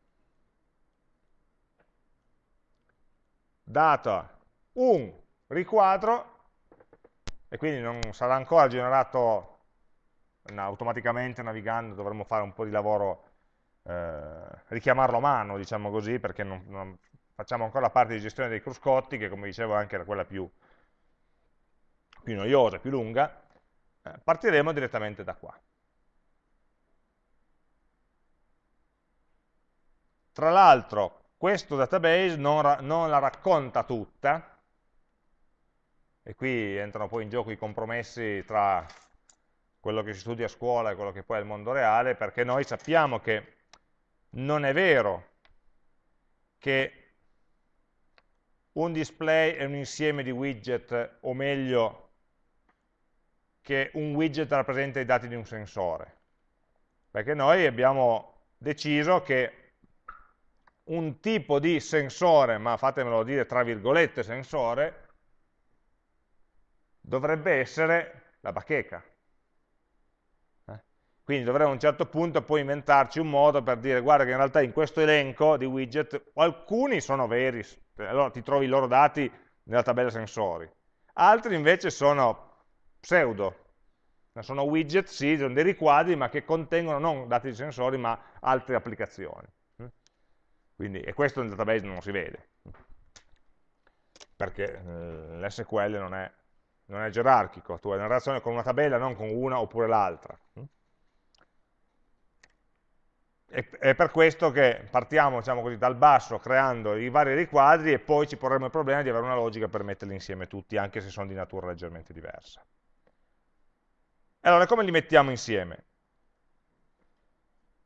data un riquadro, e quindi non sarà ancora generato automaticamente navigando, dovremmo fare un po' di lavoro, eh, richiamarlo a mano, diciamo così, perché non, non facciamo ancora la parte di gestione dei cruscotti, che come dicevo anche era quella più, più noiosa, più lunga, eh, partiremo direttamente da qua. Tra l'altro, questo database non, non la racconta tutta, e qui entrano poi in gioco i compromessi tra quello che si studia a scuola e quello che poi è il mondo reale, perché noi sappiamo che non è vero che un display è un insieme di widget, o meglio, che un widget rappresenta i dati di un sensore. Perché noi abbiamo deciso che un tipo di sensore, ma fatemelo dire tra virgolette sensore, dovrebbe essere la bacheca. Eh? Quindi dovremmo a un certo punto poi inventarci un modo per dire guarda che in realtà in questo elenco di widget alcuni sono veri, allora ti trovi i loro dati nella tabella sensori, altri invece sono pseudo, sono widget, sì, sono dei riquadri ma che contengono non dati di sensori ma altre applicazioni. Quindi, e questo nel database non si vede, perché eh, l'SQL non è, non è gerarchico, tu hai una relazione con una tabella, non con una oppure l'altra. È per questo che partiamo diciamo così, dal basso creando i vari riquadri e poi ci porremo il problema di avere una logica per metterli insieme tutti, anche se sono di natura leggermente diversa. Allora, come li mettiamo insieme?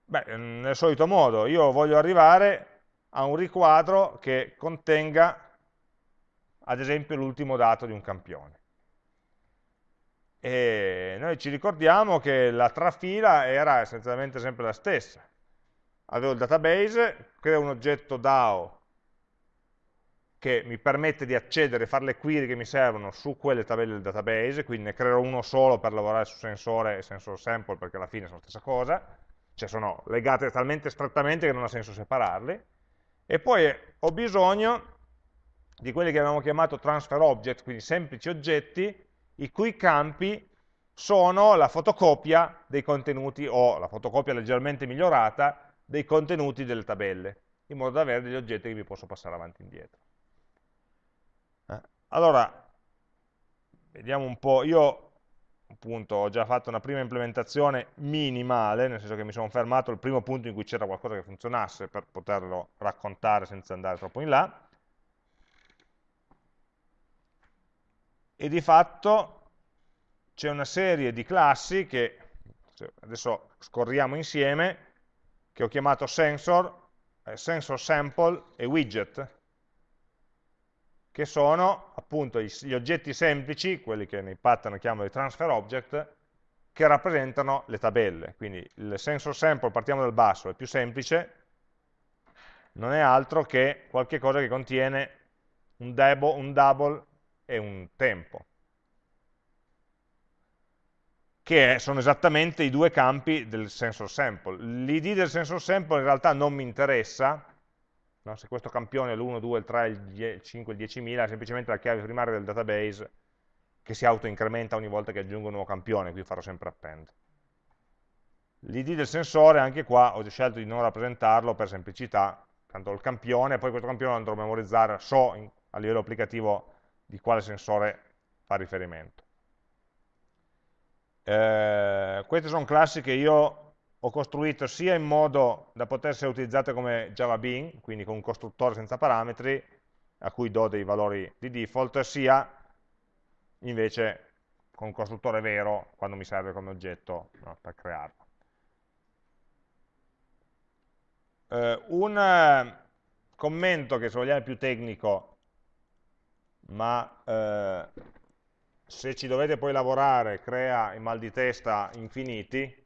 Beh, nel solito modo, io voglio arrivare a un riquadro che contenga, ad esempio, l'ultimo dato di un campione. E noi ci ricordiamo che la trafila era essenzialmente sempre la stessa. Avevo il database, creo un oggetto DAO che mi permette di accedere e fare le query che mi servono su quelle tabelle del database, quindi ne creerò uno solo per lavorare su sensore e sensor sample perché alla fine sono la stessa cosa, cioè sono legate talmente strettamente che non ha senso separarli, e poi ho bisogno di quelli che abbiamo chiamato transfer object, quindi semplici oggetti, i cui campi sono la fotocopia dei contenuti o la fotocopia leggermente migliorata dei contenuti delle tabelle, in modo da avere degli oggetti che vi posso passare avanti e indietro. Eh? Allora, vediamo un po', io appunto ho già fatto una prima implementazione minimale, nel senso che mi sono fermato al primo punto in cui c'era qualcosa che funzionasse per poterlo raccontare senza andare troppo in là. E di fatto c'è una serie di classi che adesso scorriamo insieme, che ho chiamato sensor, eh, sensor sample e widget, che sono appunto gli oggetti semplici, quelli che nei pattern chiamano i transfer object, che rappresentano le tabelle. Quindi il sensor sample, partiamo dal basso, è più semplice, non è altro che qualche cosa che contiene un, debo, un double e un tempo, che sono esattamente i due campi del sensor sample. L'id del sensor sample in realtà non mi interessa, No? Se questo campione è l'1, 2, il 3, il 5, il 10.000, è semplicemente la chiave primaria del database che si autoincrementa ogni volta che aggiungo un nuovo campione, qui farò sempre append. L'id del sensore, anche qua, ho scelto di non rappresentarlo per semplicità, tanto il campione, poi questo campione lo andrò a memorizzare, so a livello applicativo di quale sensore fa riferimento. Eh, queste sono classi che io ho costruito sia in modo da poter essere utilizzate come Java Bean, quindi con un costruttore senza parametri, a cui do dei valori di default, sia invece con un costruttore vero, quando mi serve come oggetto no, per crearlo. Eh, un commento che se vogliamo è più tecnico, ma eh, se ci dovete poi lavorare crea i mal di testa infiniti,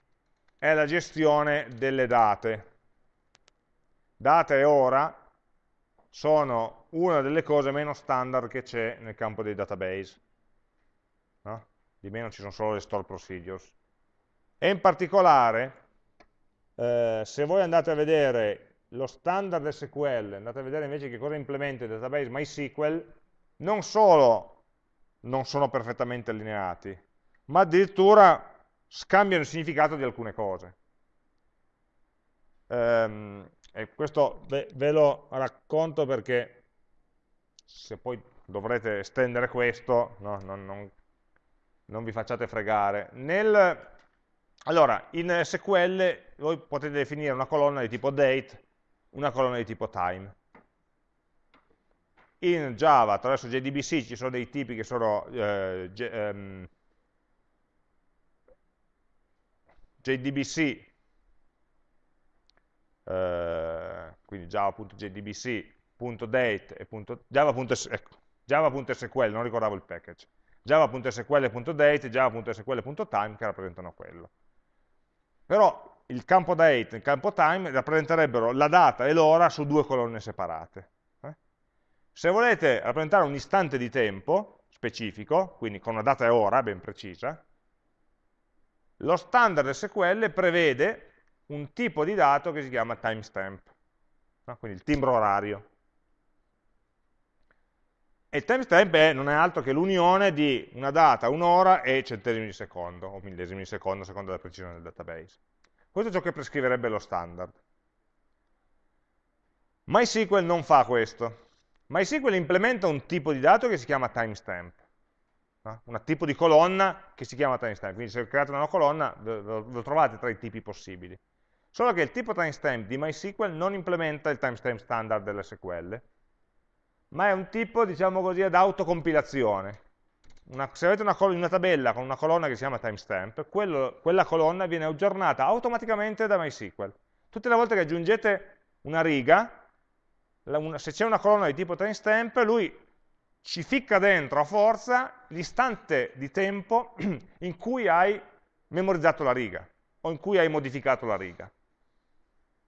è la gestione delle date. Data e ora sono una delle cose meno standard che c'è nel campo dei database. No? Di meno ci sono solo le store procedures. E in particolare, eh, se voi andate a vedere lo standard SQL, andate a vedere invece che cosa implementa il database MySQL, non solo non sono perfettamente allineati, ma addirittura scambiano il significato di alcune cose. Ehm, e questo ve, ve, lo racconto perché se poi dovrete estendere questo, no, non, non, non, vi facciate fregare. Nel, allora, in SQL voi potete definire una colonna di tipo date, una colonna di tipo time. In Java, attraverso JDBC, ci sono dei tipi che sono eh, ehm, JDBC, eh, quindi java.jdbc.date e java.sql, ecco, java.sql, non ricordavo il package, java.sql.date e java.sql.time che rappresentano quello. Però il campo date e il campo time rappresenterebbero la data e l'ora su due colonne separate. Se volete rappresentare un istante di tempo specifico, quindi con una data e ora ben precisa, lo standard SQL prevede un tipo di dato che si chiama timestamp, no? quindi il timbro orario. E il timestamp non è altro che l'unione di una data, un'ora e centesimi di secondo, o millesimi di secondo, a seconda della precisione del database. Questo è ciò che prescriverebbe lo standard. MySQL non fa questo. MySQL implementa un tipo di dato che si chiama timestamp un tipo di colonna che si chiama timestamp, quindi se create una colonna lo, lo trovate tra i tipi possibili. Solo che il tipo timestamp di MySQL non implementa il timestamp standard dell'SQL, ma è un tipo, diciamo così, ad autocompilazione. Una, se avete una, una, tabella con una colonna che si chiama timestamp, quello, quella colonna viene aggiornata automaticamente da MySQL. Tutte le volte che aggiungete una riga, una, se c'è una colonna di tipo timestamp, lui ci ficca dentro a forza l'istante di tempo [CLEARS THROAT] in cui hai memorizzato la riga o in cui hai modificato la riga.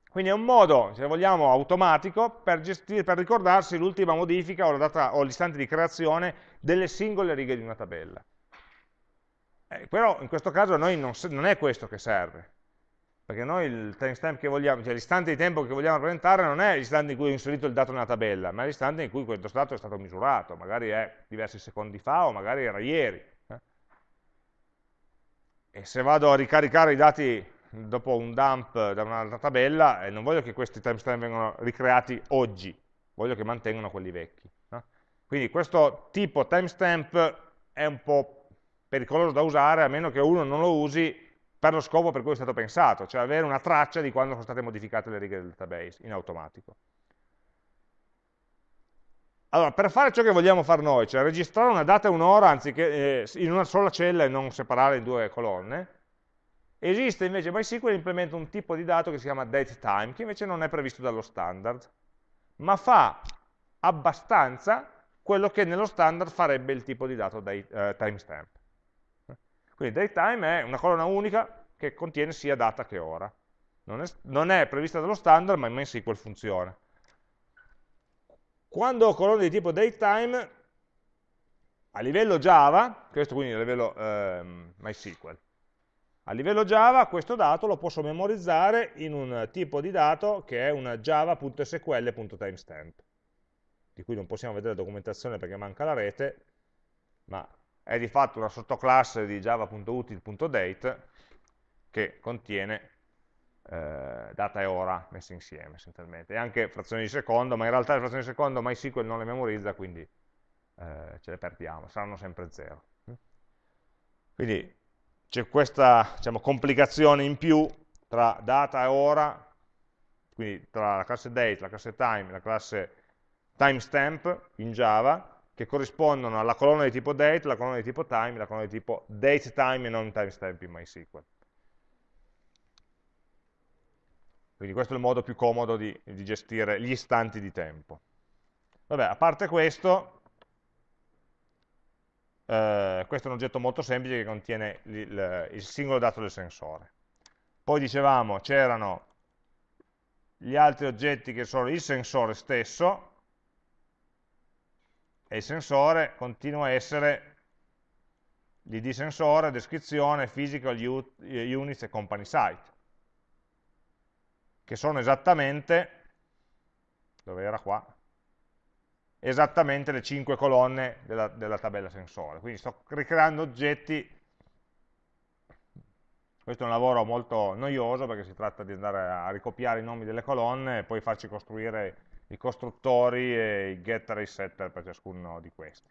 Quindi è un modo, se vogliamo, automatico per, gestire, per ricordarsi l'ultima modifica o l'istante di creazione delle singole righe di una tabella. Eh, però in questo caso a noi non, non è questo che serve, perché noi il timestamp che vogliamo, cioè l'istante di tempo che vogliamo rappresentare non è l'istante in cui ho inserito il dato nella tabella, ma è l'istante in cui questo dato è stato misurato, magari è diversi secondi fa o magari era ieri. Eh? E se vado a ricaricare i dati dopo un dump da un'altra tabella, eh, non voglio che questi timestamp vengano ricreati oggi, voglio che mantengano quelli vecchi. No? Quindi questo tipo timestamp è un po' pericoloso da usare, a meno che uno non lo usi per lo scopo per cui è stato pensato, cioè avere una traccia di quando sono state modificate le righe del database in automatico. Allora, per fare ciò che vogliamo fare noi, cioè registrare una data e un'ora anziché eh, in una sola cella e non separare in due colonne, esiste invece MySQL implementa un tipo di dato che si chiama datetime, che invece non è previsto dallo standard, ma fa abbastanza quello che nello standard farebbe il tipo di dato date, eh, timestamp. Quindi datetime è una colonna unica che contiene sia data che ora. Non è, non è prevista dallo standard, ma in MySQL funziona. Quando ho colonne di tipo datetime, a livello Java, questo quindi a livello ehm, MySQL, a livello Java questo dato lo posso memorizzare in un tipo di dato che è un java.sql.timestamp, di cui non possiamo vedere la documentazione perché manca la rete, ma è di fatto una sottoclasse di java.util.date che contiene eh, data e ora messe insieme essenzialmente, e anche frazioni di secondo, ma in realtà le frazioni di secondo MySQL non le memorizza, quindi eh, ce le perdiamo, saranno sempre zero. Quindi c'è questa diciamo, complicazione in più tra data e ora, quindi tra la classe date, la classe time la classe timestamp in Java, che corrispondono alla colonna di tipo date, la colonna di tipo time, la colonna di tipo datetime e non timestamp in MySQL. Quindi questo è il modo più comodo di, di gestire gli istanti di tempo. Vabbè, a parte questo, eh, questo è un oggetto molto semplice che contiene il, il, il singolo dato del sensore. Poi dicevamo, c'erano gli altri oggetti che sono il sensore stesso, e il sensore continua a essere l'id sensore, descrizione, physical units e company site, che sono esattamente dove era qua, esattamente le 5 colonne della, della tabella sensore. Quindi sto ricreando oggetti, questo è un lavoro molto noioso perché si tratta di andare a ricopiare i nomi delle colonne e poi farci costruire i costruttori e i getter e i setter per ciascuno di questi.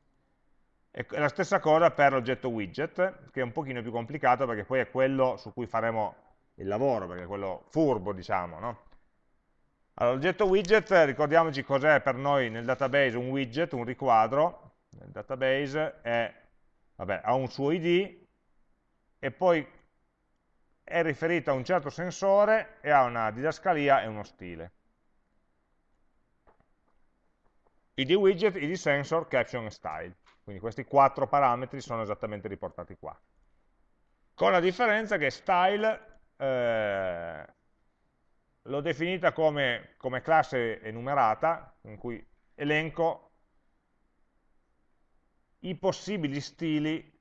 E la stessa cosa per l'oggetto widget, che è un pochino più complicato perché poi è quello su cui faremo il lavoro, perché è quello furbo, diciamo, no? Allora, l'oggetto widget, ricordiamoci cos'è per noi nel database un widget, un riquadro, nel database è, vabbè, ha un suo id e poi è riferito a un certo sensore e ha una didascalia e uno stile. Id widget, id sensor, caption e style. Quindi questi quattro parametri sono esattamente riportati qua. Con la differenza che style eh, l'ho definita come, come classe enumerata, in cui elenco i possibili stili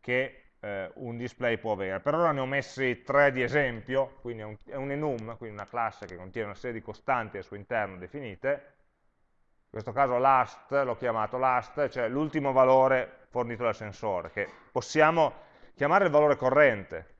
che eh, un display può avere. Per ora ne ho messi tre di esempio, quindi è un, è un, enum, quindi una classe che contiene una serie di costanti al suo interno definite. In questo caso last, l'ho chiamato last, cioè l'ultimo valore fornito dal sensore, che possiamo chiamare il valore corrente,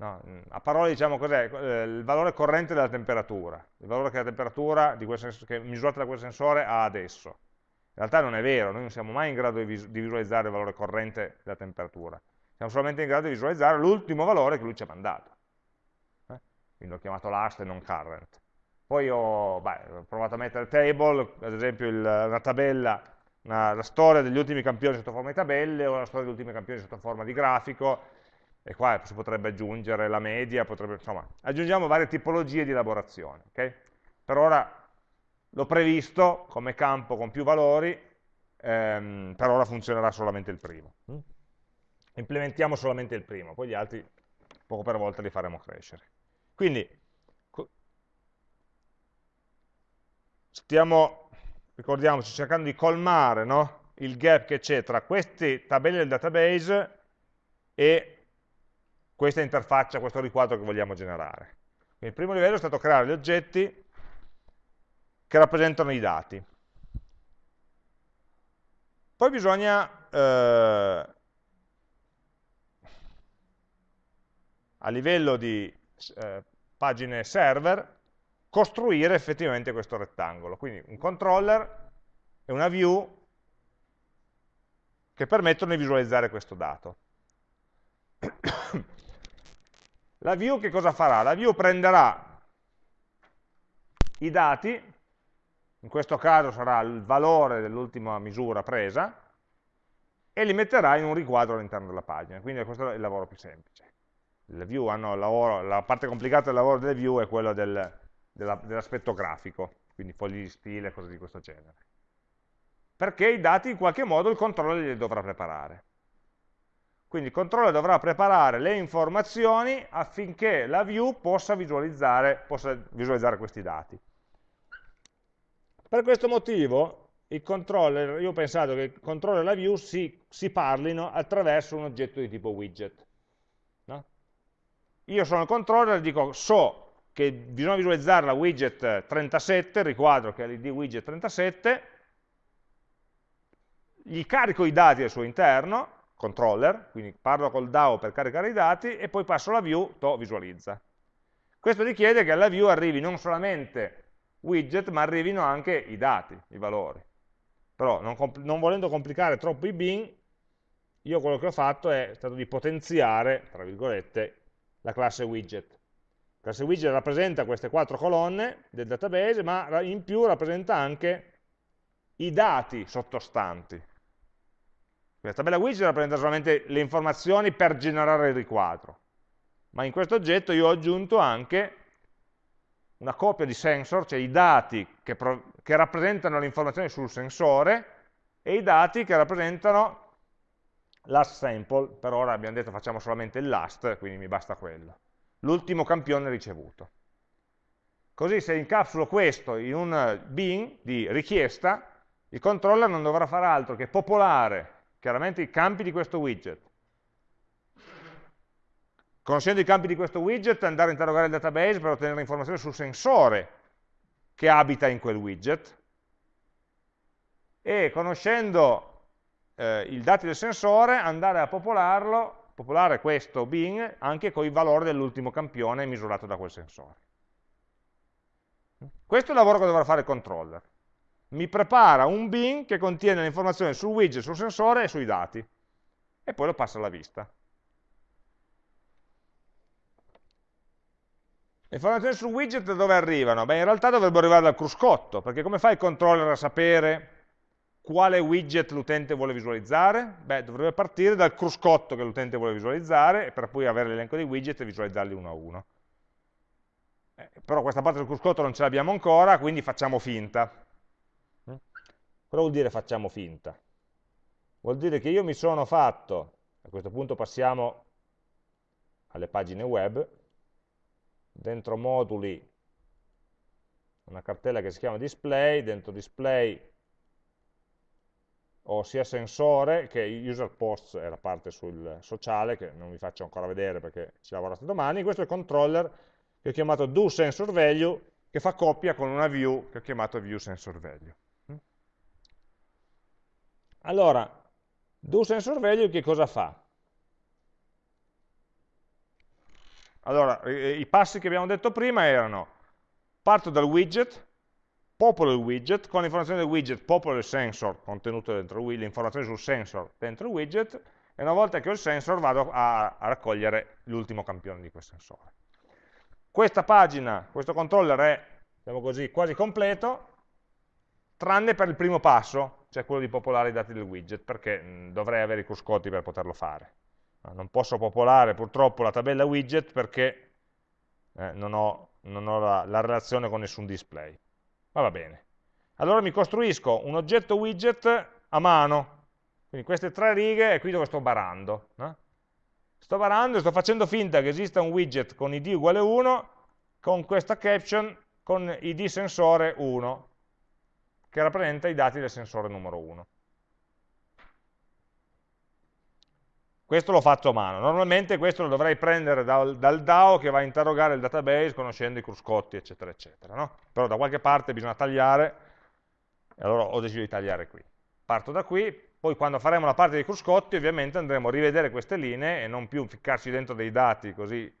No, mm, a parole diciamo cos'è? Eh, il valore corrente della temperatura, il valore che la temperatura che misurata da quel sensore ha adesso. In realtà non è vero, noi non siamo mai in grado di, vis di visualizzare il valore corrente della temperatura, siamo solamente in grado di visualizzare l'ultimo valore che lui ci ha mandato. Eh? Quindi l'ho chiamato last e non current. Poi ho, beh, ho provato a mettere table, ad esempio il, una tabella, una, la storia degli ultimi campioni sotto forma di tabelle o la storia degli ultimi campioni sotto forma di grafico, e qua si potrebbe aggiungere la media, potrebbe, insomma, aggiungiamo varie tipologie di elaborazione. Okay? Per ora l'ho previsto come campo con più valori, ehm, per ora funzionerà solamente il primo. Implementiamo solamente il primo, poi gli altri poco per volta li faremo crescere. Quindi stiamo, ricordiamoci, cercando di colmare no? il gap che c'è tra queste tabelle del database e questa interfaccia, questo riquadro che vogliamo generare. Il primo livello è stato creare gli oggetti che rappresentano i dati. Poi bisogna, eh, a livello di eh, pagine server, costruire effettivamente questo rettangolo. Quindi un controller e una view che permettono di visualizzare questo dato. [COUGHS] La view che cosa farà? La view prenderà i dati, in questo caso sarà il valore dell'ultima misura presa, e li metterà in un riquadro all'interno della pagina. Quindi questo è il lavoro più semplice. Lavoro, la parte complicata del lavoro delle view è quella del, dell'aspetto grafico, quindi fogli di stile, cose di questo genere. Perché i dati in qualche modo il controller li dovrà preparare. Quindi il controller dovrà preparare le informazioni affinché la view possa visualizzare, possa visualizzare questi dati. Per questo motivo il controller, io ho pensato che il controller e la view si, si parlino attraverso un oggetto di tipo widget. Io sono il controller e dico so che bisogna visualizzare la widget 37, il riquadro che è l'id widget 37, gli carico i dati al suo interno, controller, quindi parlo col DAO per caricare i dati e poi passo alla view, to visualizza. Questo richiede che alla view arrivi non solamente widget, ma arrivino anche i dati, i valori. Però non, non volendo complicare troppo i bin, io quello che ho fatto è stato di potenziare, tra virgolette, la classe widget. La classe widget rappresenta queste quattro colonne del database, ma in più rappresenta anche i dati sottostanti. La tabella widget rappresenta solamente le informazioni per generare il riquadro, ma in questo oggetto io ho aggiunto anche una copia di sensor, cioè i dati che, che rappresentano le informazioni sul sensore e i dati che rappresentano last sample, per ora abbiamo detto facciamo solamente il last, quindi mi basta quello, l'ultimo campione ricevuto. Così se incapsulo questo in un bin di richiesta, il controller non dovrà fare altro che popolare chiaramente i campi di questo widget. Conoscendo i campi di questo widget, andare a interrogare il database per ottenere informazioni sul sensore che abita in quel widget e conoscendo eh, i dati del sensore andare a popolarlo, popolare questo bin anche con i valori dell'ultimo campione misurato da quel sensore. Questo è il lavoro che dovrà fare il controller. Mi prepara un bin che contiene le informazioni sul widget, sul sensore e sui dati e poi lo passa alla vista. Le informazioni sul widget da dove arrivano? Beh, in realtà dovrebbero arrivare dal cruscotto, perché come fa il controller a sapere quale widget l'utente vuole visualizzare? Beh, dovrebbe partire dal cruscotto che l'utente vuole visualizzare, per poi avere l'elenco dei widget e visualizzarli uno a uno. Eh, però questa parte del cruscotto non ce l'abbiamo ancora, quindi facciamo finta. Mm? Cosa vuol dire facciamo finta? Vuol dire che io mi sono fatto, a questo punto passiamo alle pagine web, dentro moduli una cartella che si chiama display, dentro display ho sia sensore che user posts è la parte sul sociale che non vi faccio ancora vedere perché ci lavorate domani, questo è il controller che ho chiamato doSensorValue che fa coppia con una view che ho chiamato viewSensorValue. Allora, doSensorValue che cosa fa? Allora, i passi che abbiamo detto prima erano parto dal widget, popolo il widget, con l'informazione del widget popolo il sensor contenuto dentro il le informazioni sul sensor dentro il widget, e una volta che ho il sensor vado a, a raccogliere l'ultimo campione di quel sensore. Questa pagina, questo controller è, diciamo così, quasi completo, tranne per il primo passo, cioè quello di popolare i dati del widget, perché dovrei avere i cruscotti per poterlo fare. Non posso popolare purtroppo la tabella widget perché eh, non ho, non ho la, la relazione con nessun display ma va bene. Allora mi costruisco un oggetto widget a mano, quindi queste tre righe è qui dove sto barando. No? Sto barando e sto facendo finta che esista un widget con id uguale 1, con questa caption con id sensore 1, che rappresenta i dati del sensore numero 1. Questo lo faccio a mano. Normalmente questo lo dovrei prendere dal, dal, DAO che va a interrogare il database conoscendo i cruscotti, eccetera, eccetera. No? Però da qualche parte bisogna tagliare, e allora ho deciso di tagliare qui. Parto da qui, poi quando faremo la parte dei cruscotti ovviamente andremo a rivedere queste linee e non più ficcarci dentro dei dati così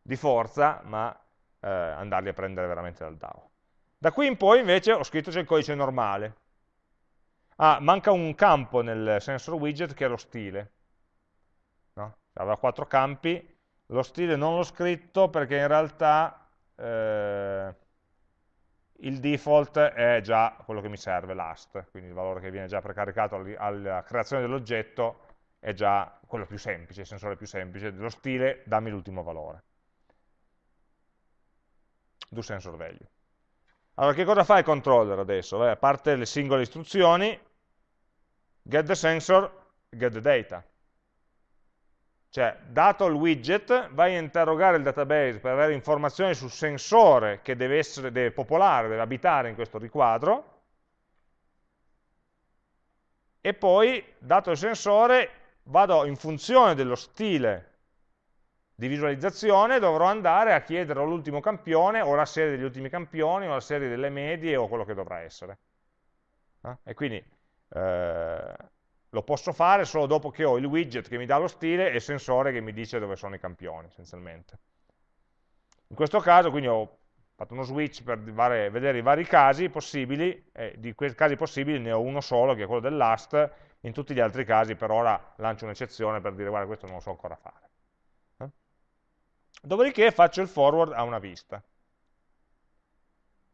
di forza, ma eh, andarli a prendere veramente dal DAO. Da qui in poi invece ho scritto c'è il codice normale. Ah, manca un campo nel sensor widget che è lo stile aveva quattro campi, lo stile non l'ho scritto perché in realtà eh, il default è già quello che mi serve, last, quindi il valore che viene già precaricato alla creazione dell'oggetto è già quello più semplice, il sensore più semplice, dello stile dammi l'ultimo valore. Do sensor value. Allora, che cosa fa il controller adesso? Beh, a parte le singole istruzioni, get the sensor, get the data. Cioè, dato il widget, vai a interrogare il database per avere informazioni sul sensore che deve, essere, deve popolare, deve abitare in questo riquadro, e poi, dato il sensore, vado in funzione dello stile di visualizzazione, dovrò andare a chiedere l'ultimo campione, o la serie degli ultimi campioni, o la serie delle medie, o quello che dovrà essere. Eh? E quindi... Eh, lo posso fare solo dopo che ho il widget che mi dà lo stile e il sensore che mi dice dove sono i campioni, essenzialmente. In questo caso, quindi ho fatto uno switch per vedere i vari casi possibili, e di quei casi possibili ne ho uno solo, che è quello del last, in tutti gli altri casi per ora lancio un'eccezione per dire guarda questo non lo so ancora fare. Eh? Dopodiché faccio il forward a una vista.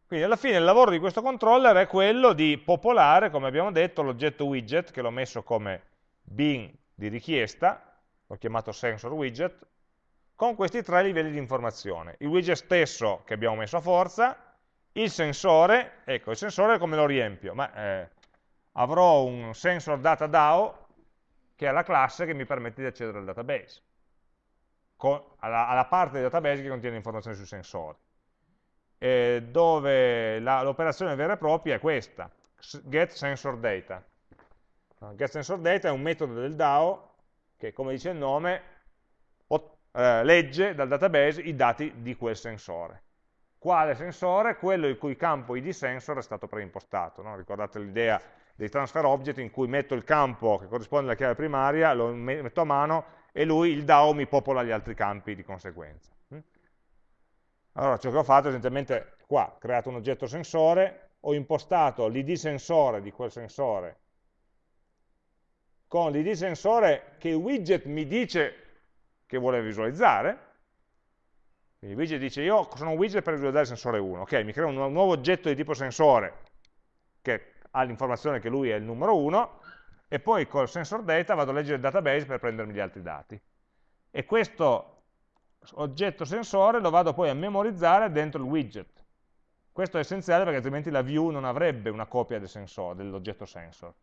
Quindi alla fine il lavoro di questo controller è quello di popolare, come abbiamo detto, l'oggetto widget, che l'ho messo come bin di richiesta, l'ho chiamato sensor widget, con questi tre livelli di informazione. Il widget stesso che abbiamo messo a forza, il sensore, ecco, il sensore come lo riempio? Ma, eh, avrò un sensor data DAO, che è la classe che mi permette di accedere al database, con, alla, alla parte del database che contiene informazioni sui sensori eh, dove l'operazione vera e propria è questa, get sensor data. Get sensor data è un metodo del DAO che, come dice il nome, eh, legge dal database i dati di quel sensore. Quale sensore? Quello il cui campo id sensor è stato preimpostato. No? Ricordate l'idea dei transfer object in cui metto il campo che corrisponde alla chiave primaria, lo metto a mano e lui, il DAO, mi popola gli altri campi di conseguenza. Allora, ciò che ho fatto è essenzialmente qua, ho creato un oggetto sensore, ho impostato l'id sensore di quel sensore con l'id sensore che il widget mi dice che vuole visualizzare, quindi il widget dice io sono un widget per visualizzare il sensore 1, ok, mi creo un nuovo oggetto di tipo sensore che ha l'informazione che lui è il numero 1 e poi col sensor data vado a leggere il database per prendermi gli altri dati. E questo oggetto sensore lo vado poi a memorizzare dentro il widget. Questo è essenziale perché altrimenti la view non avrebbe una copia del dell'oggetto sensor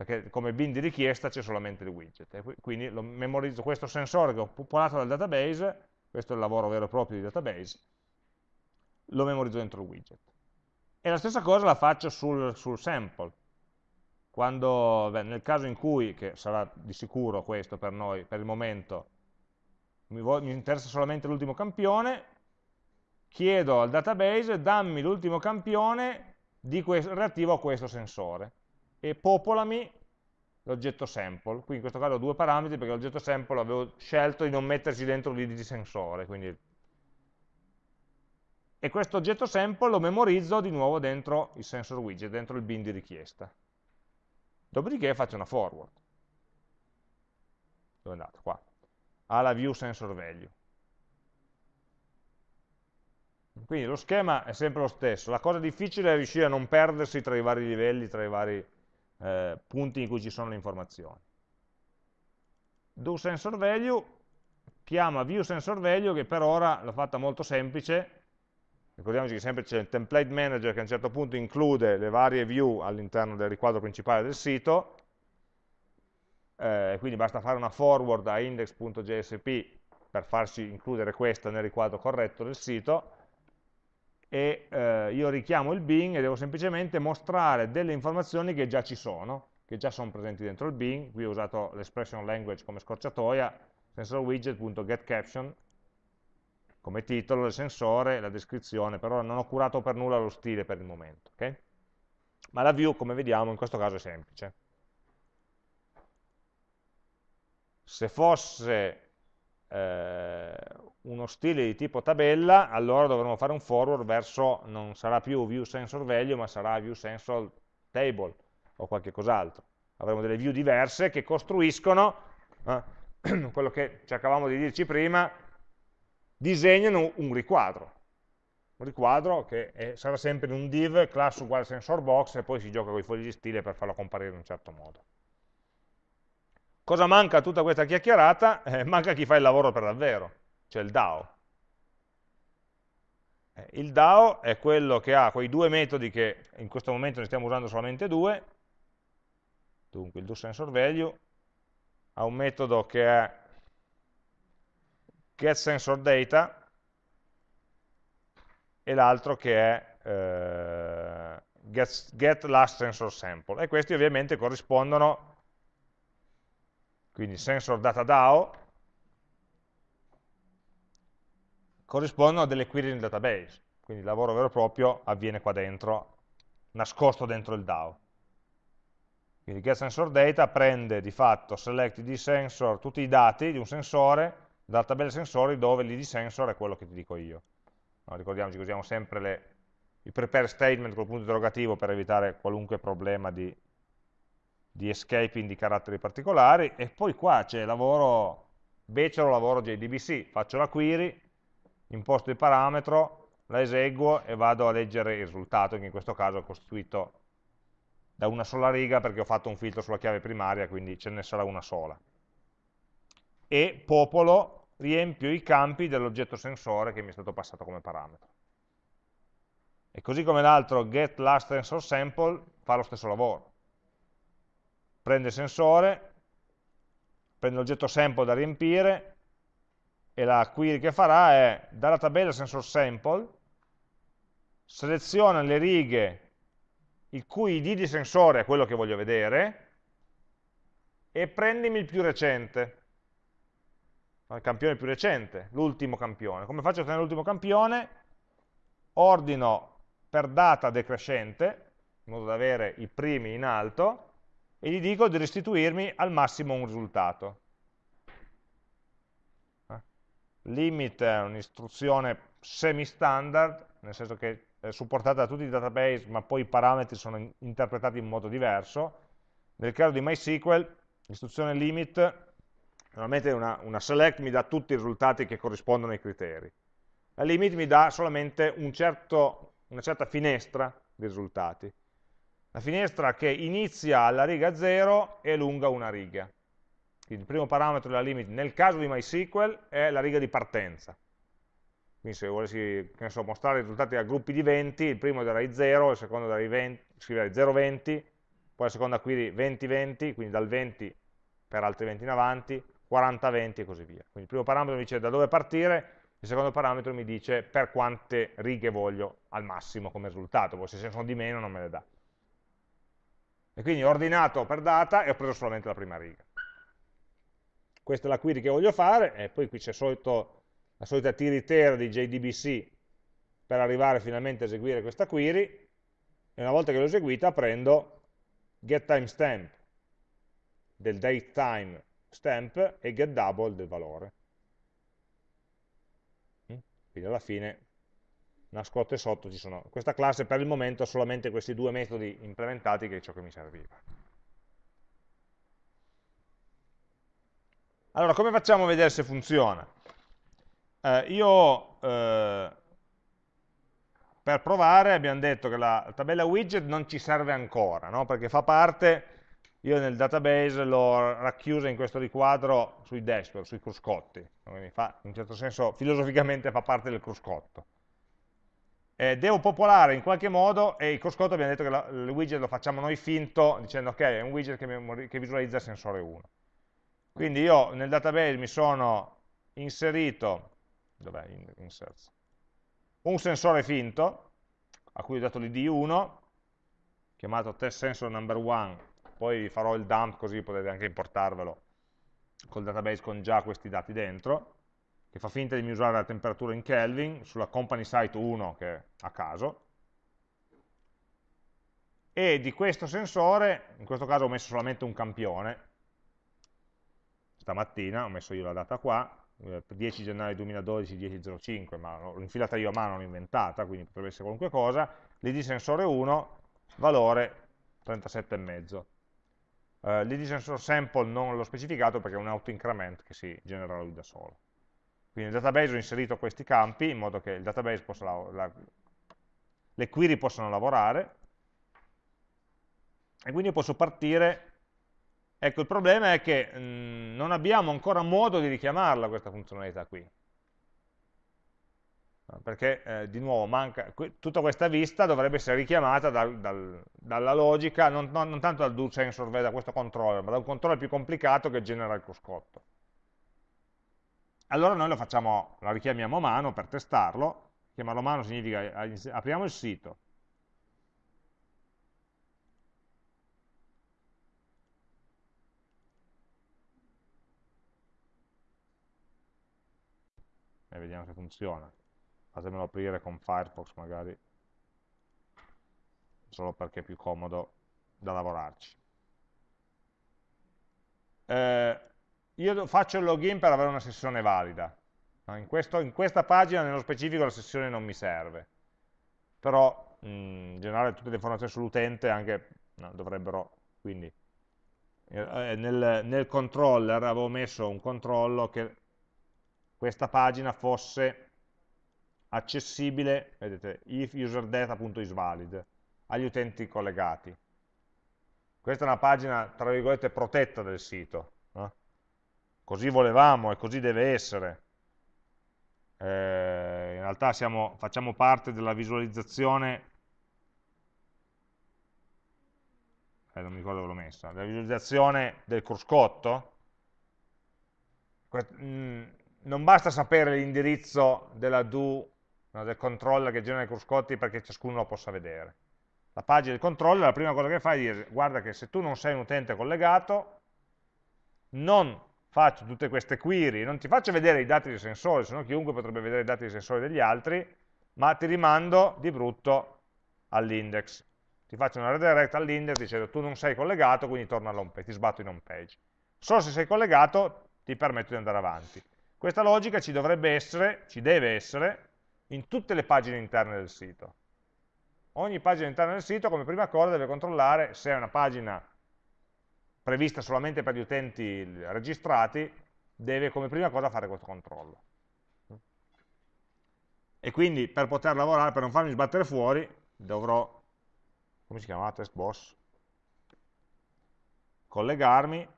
perché come bin di richiesta c'è solamente il widget. E quindi lo memorizzo questo sensore che ho popolato dal database, questo è il lavoro vero e proprio di database, lo memorizzo dentro il widget. E la stessa cosa la faccio sul, sul sample. Quando, beh, nel caso in cui, che sarà di sicuro questo per noi, per il momento, mi, mi interessa solamente l'ultimo campione, chiedo al database dammi l'ultimo campione relativo a questo sensore e popolami l'oggetto sample. Qui in questo caso ho due parametri perché l'oggetto sample avevo scelto di non metterci dentro l'id di sensore. Quindi... E questo oggetto sample lo memorizzo di nuovo dentro il sensor widget, dentro il bin di richiesta. Dopodiché faccio una forward. Dove è andato? Qua. Alla view sensor value. Quindi lo schema è sempre lo stesso. La cosa difficile è riuscire a non perdersi tra i vari livelli, tra i vari eh, punti in cui ci sono le informazioni. DoSensorValue chiama viewSensorValue che per ora l'ho fatta molto semplice, ricordiamoci che sempre c'è il template manager che a un certo punto include le varie view all'interno del riquadro principale del sito, eh, quindi basta fare una forward a index.jsp per farci includere questa nel riquadro corretto del sito, e eh, io richiamo il bin e devo semplicemente mostrare delle informazioni che già ci sono, che già sono presenti dentro il bin, qui ho usato l'expression language come scorciatoia, sensorWidget.getCaption come titolo del sensore, la descrizione, però non ho curato per nulla lo stile per il momento. Okay? Ma la view, come vediamo, in questo caso è semplice. Se fosse eh, uno stile di tipo tabella, allora dovremo fare un forward verso, non sarà più view sensor value, ma sarà view sensor table o qualche cos'altro. Avremo delle view diverse che costruiscono, eh, [CLEARS THROAT] quello che cercavamo di dirci prima, disegnano un riquadro. Un riquadro che è, sarà sempre in un div, class uguale sensor box, e poi si gioca con i fogli di stile per farlo comparire in un certo modo. Cosa manca a tutta questa chiacchierata? Eh, manca chi fa il lavoro per davvero, cioè il DAO. Eh, il DAO è quello che ha quei due metodi che in questo momento ne stiamo usando solamente due, dunque il doSensorValue ha un metodo che è getSensorData e l'altro che è eh, get, getLastSensorSample e questi ovviamente corrispondono quindi sensor data DAO, corrispondono a delle query nel database, quindi il lavoro vero e proprio avviene qua dentro, nascosto dentro il DAO. Quindi getSensorData prende di fatto select id sensor tutti i dati di un sensore dalla tabella sensori dove l'id sensor è quello che ti dico io. No, ricordiamoci che usiamo sempre le, il prepare statement col punto interrogativo per evitare qualunque problema di di escaping di caratteri particolari e poi qua c'è lavoro becero, lavoro JDBC, faccio la query, imposto il parametro, la eseguo e vado a leggere il risultato che in questo caso è costituito da una sola riga perché ho fatto un filtro sulla chiave primaria quindi ce ne sarà una sola. E popolo, riempio i campi dell'oggetto sensore che mi è stato passato come parametro. E così come l'altro get last sensor sample fa lo stesso lavoro prende il sensore, prende l'oggetto sample da riempire e la query che farà è dalla tabella sensor sample seleziona le righe il cui id di sensore è quello che voglio vedere e prendimi il più recente il campione più recente, l'ultimo campione. Come faccio a ottenere l'ultimo campione? ordino per data decrescente, in modo da avere i primi in alto, e gli dico di restituirmi al massimo un risultato. Eh? Limit è un'istruzione semi-standard, nel senso che è supportata da tutti i database, ma poi i parametri sono interpretati in modo diverso. Nel caso di MySQL, l'istruzione limit normalmente una, una, select mi dà tutti i risultati che corrispondono ai criteri. La limit mi dà solamente un certo, una certa finestra di risultati. La finestra che inizia alla riga 0 è lunga una riga. Quindi il primo parametro della limit nel caso di MySQL è la riga di partenza. Quindi se volessi so, mostrare i risultati a gruppi di 20, il primo darei 0, il secondo darei 20, scriverei 0,20, poi la seconda query 20-20, quindi dal 20 per altri 20 in avanti, 40-20 e così via. Quindi il primo parametro mi dice da dove partire, il secondo parametro mi dice per quante righe voglio al massimo come risultato, poi se ce ne sono di meno non me le dà. E quindi ho ordinato per data e ho preso solamente la prima riga. Questa è la query che voglio fare, e poi qui c'è la solita tiritera di JDBC per arrivare finalmente a eseguire questa query, e una volta che l'ho eseguita prendo getTimestamp del datetime stamp e getDouble del valore. Mm? Quindi alla fine nascoste sotto ci sono questa classe per il momento solamente questi due metodi implementati che è ciò che mi serviva. Allora, come facciamo a vedere se funziona? Eh, io eh, per provare abbiamo detto che la tabella widget non ci serve ancora, no? perché fa parte, io nel database l'ho racchiusa in questo riquadro sui dashboard, sui cruscotti, quindi fa, in un certo senso filosoficamente fa parte del cruscotto eh, devo popolare in qualche modo e il cruscotto abbiamo detto che il widget lo facciamo noi finto dicendo ok è un widget che, che visualizza sensore 1 quindi io nel database mi sono inserito dov'è inserts? Un sensore finto a cui ho dato l'id 1 chiamato test sensor number 1 poi farò il dump così potete anche importarvelo col database con già questi dati dentro che fa finta di misurare la temperatura in Kelvin sulla company site 1 che è a caso. E di questo sensore, in questo caso ho messo solamente un campione. Stamattina, ho messo io la data qua 10 eh, gennaio 2012, 10.05 ma l'ho infilata io a mano, l'ho inventata quindi potrebbe essere qualunque cosa. L'id sensore 1, valore 37,5 Uh, L'id sensor sample non l'ho specificato perché è un auto increment che si genera lui da solo. Quindi nel database ho inserito questi campi in modo che il database possa la, le query possano lavorare. E quindi posso partire. Ecco il problema è che mh, mm, non abbiamo ancora modo di richiamarla questa funzionalità qui. Perché eh, di nuovo manca, tutta questa vista dovrebbe essere richiamata dal, dal, dalla logica, non, non, non, tanto dal do sensor, da questo controller, ma da un controller più complicato che genera il cruscotto allora noi lo facciamo, la richiamiamo a mano per testarlo, chiamarlo a mano significa eh, apriamo il sito, e vediamo se funziona. Fatemelo aprire con Firefox magari, solo perché è più comodo da lavorarci. Eh, io faccio il login per avere una sessione valida. In, questo, in, questa pagina, nello specifico, la sessione non mi serve. Però, in generale, tutte le informazioni sull'utente anche no, dovrebbero, quindi, eh, nel, nel controller avevo messo un controllo che questa pagina fosse accessibile, vedete, if userdata.isvalid, agli utenti collegati. Questa è una pagina, tra virgolette, protetta del sito? Così volevamo e così deve essere. Eh, in realtà siamo, facciamo parte della visualizzazione, eh, non mi ricordo dove l'ho messa, della visualizzazione del cruscotto. Mm, non basta sapere l'indirizzo della do, no, del controller che genera i cruscotti perché ciascuno lo possa vedere. La pagina del controller, la prima cosa che fai è dire, guarda che se tu non sei un utente collegato, non faccio tutte queste query, non ti faccio vedere i dati del sensore, se no chiunque potrebbe vedere i dati del sensore degli altri, ma ti rimando di brutto all'index. Ti faccio una redirect all'index dicendo tu non sei collegato, quindi torna all'home page, ti sbatto in home page. Solo se sei collegato ti permetto di andare avanti. Questa logica ci dovrebbe essere, ci deve essere, in tutte le pagine interne del sito. Ogni pagina interna del sito come prima cosa deve controllare se è una pagina prevista solamente per gli utenti registrati, deve come prima cosa fare questo controllo. E quindi per poter lavorare, per non farmi sbattere fuori, dovrò, come si chiama, test boss, collegarmi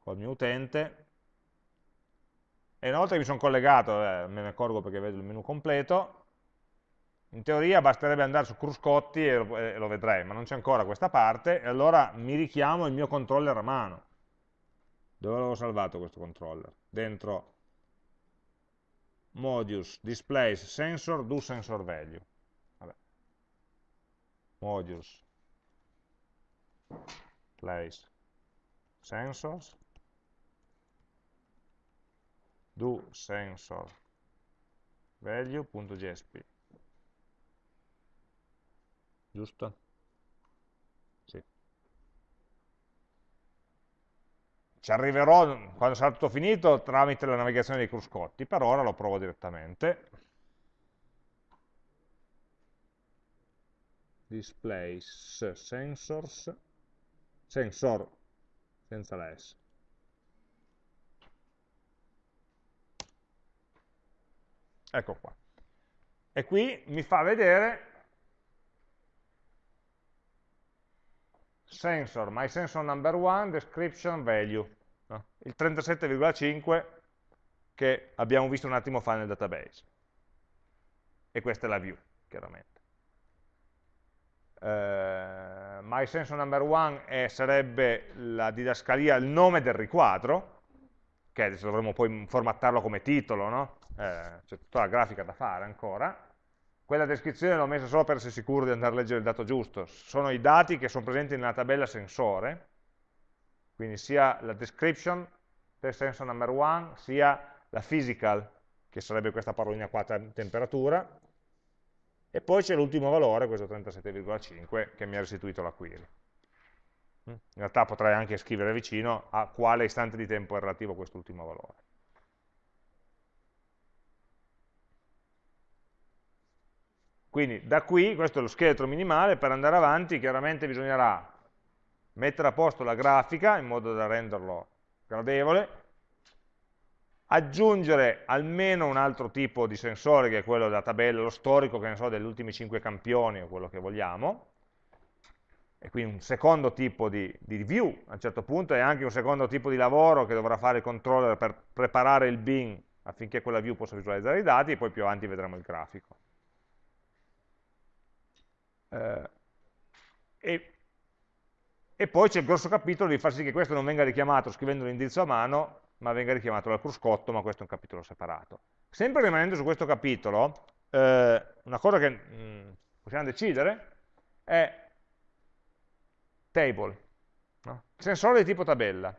col mio utente. E una volta che mi sono collegato, eh, me ne accorgo perché vedo il menu completo, in teoria basterebbe andare su Cruscotti e lo, e lo vedrei, ma non c'è ancora questa parte, e allora mi richiamo il mio controller a mano. Dove l'avevo salvato questo controller? Dentro modules, displays, sensor, do sensor value. Vabbè. Modules, place, sensors, do sensor value.jsp giusto? Sì. Ci arriverò quando sarà tutto finito tramite la navigazione dei cruscotti, per ora lo provo direttamente. Displays sensors, sensor senza la S. Ecco qua. E qui mi fa vedere sensor, my sensor number one, description value, no? il 37,5 che abbiamo visto un attimo fa nel database. E questa è la view, chiaramente. Uh, my sensor number one è, sarebbe la didascalia, il nome del riquadro, che adesso dovremmo poi formattarlo come titolo, no? eh, c'è tutta la grafica da fare ancora, quella descrizione l'ho messa solo per essere sicuro di andare a leggere il dato giusto. Sono i dati che sono presenti nella tabella sensore, quindi sia la description per sensor number one, sia la physical, che sarebbe questa parolina qua, temperatura, e poi c'è l'ultimo valore, questo 37,5, che mi ha restituito la query. In realtà potrei anche scrivere vicino a quale istante di tempo è relativo quest'ultimo valore. Quindi da qui, questo è lo scheletro minimale, per andare avanti chiaramente bisognerà mettere a posto la grafica in modo da renderlo gradevole, aggiungere almeno un altro tipo di sensore che è quello della tabella, lo storico, che ne so, degli ultimi 5 campioni o quello che vogliamo, e quindi un secondo tipo di, di, view a un certo punto e anche un secondo tipo di lavoro che dovrà fare il controller per preparare il bin affinché quella view possa visualizzare i dati e poi più avanti vedremo il grafico. Eh, e, e, poi c'è il grosso capitolo di far sì che questo non venga richiamato scrivendo l'indirizzo a mano, ma venga richiamato dal cruscotto, ma questo è un capitolo separato. Sempre rimanendo su questo capitolo, eh, una cosa che mh, mm, possiamo decidere è table, no? sensore di tipo tabella.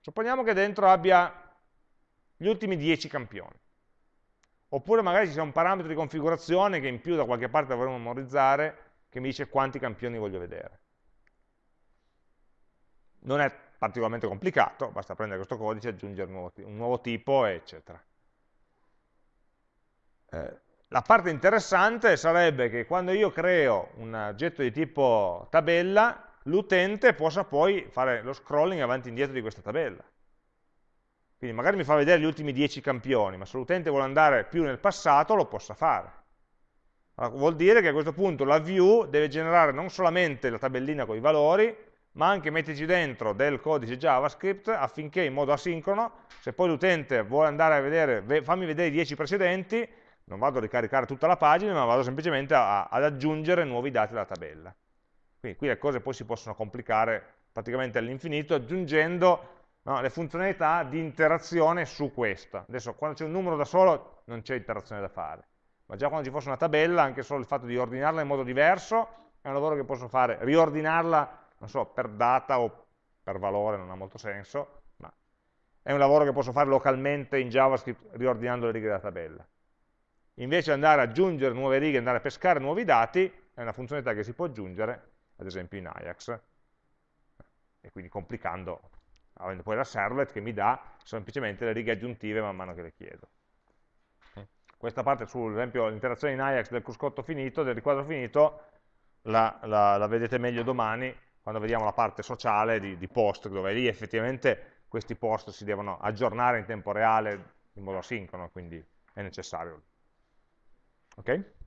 Supponiamo che dentro abbia gli ultimi 10 campioni. Oppure magari ci sia un parametro di configurazione che in più da qualche parte dovremmo memorizzare che mi dice quanti campioni voglio vedere. Non è particolarmente complicato, basta prendere questo codice, aggiungere un nuovo, un nuovo tipo, eccetera. Eh, la parte interessante sarebbe che quando io creo un oggetto di tipo tabella, l'utente possa poi fare lo scrolling avanti e indietro di questa tabella. Quindi magari mi fa vedere gli ultimi 10 campioni, ma se l'utente vuole andare più nel passato lo possa fare. Allora, vuol dire che a questo punto la view deve generare non solamente la tabellina con i valori, ma anche metterci dentro del codice JavaScript affinché in modo asincrono, se poi l'utente vuole andare a vedere, fammi vedere i 10 precedenti, non vado a ricaricare tutta la pagina, ma vado semplicemente a, ad aggiungere nuovi dati alla tabella. Quindi qui le cose poi si possono complicare praticamente all'infinito aggiungendo no, le funzionalità di interazione su questa. Adesso quando c'è un numero da solo non c'è interazione da fare ma già quando ci fosse una tabella, anche solo il fatto di ordinarla in modo diverso, è un lavoro che posso fare, riordinarla, non so, per data o per valore, non ha molto senso, ma è un lavoro che posso fare localmente in JavaScript riordinando le righe della tabella. invece andare ad aggiungere nuove righe, andare a pescare nuovi dati, è una funzionalità che si può aggiungere, ad esempio in Ajax, e quindi complicando, avendo poi la servlet che mi dà semplicemente le righe aggiuntive man mano che le chiedo. Questa parte sull'esempio l'interazione in Ajax del cruscotto finito, del riquadro finito, la, la, la, vedete meglio domani quando vediamo la parte sociale di, di post, dove lì effettivamente questi post si devono aggiornare in tempo reale in modo asincrono, quindi è necessario. Ok?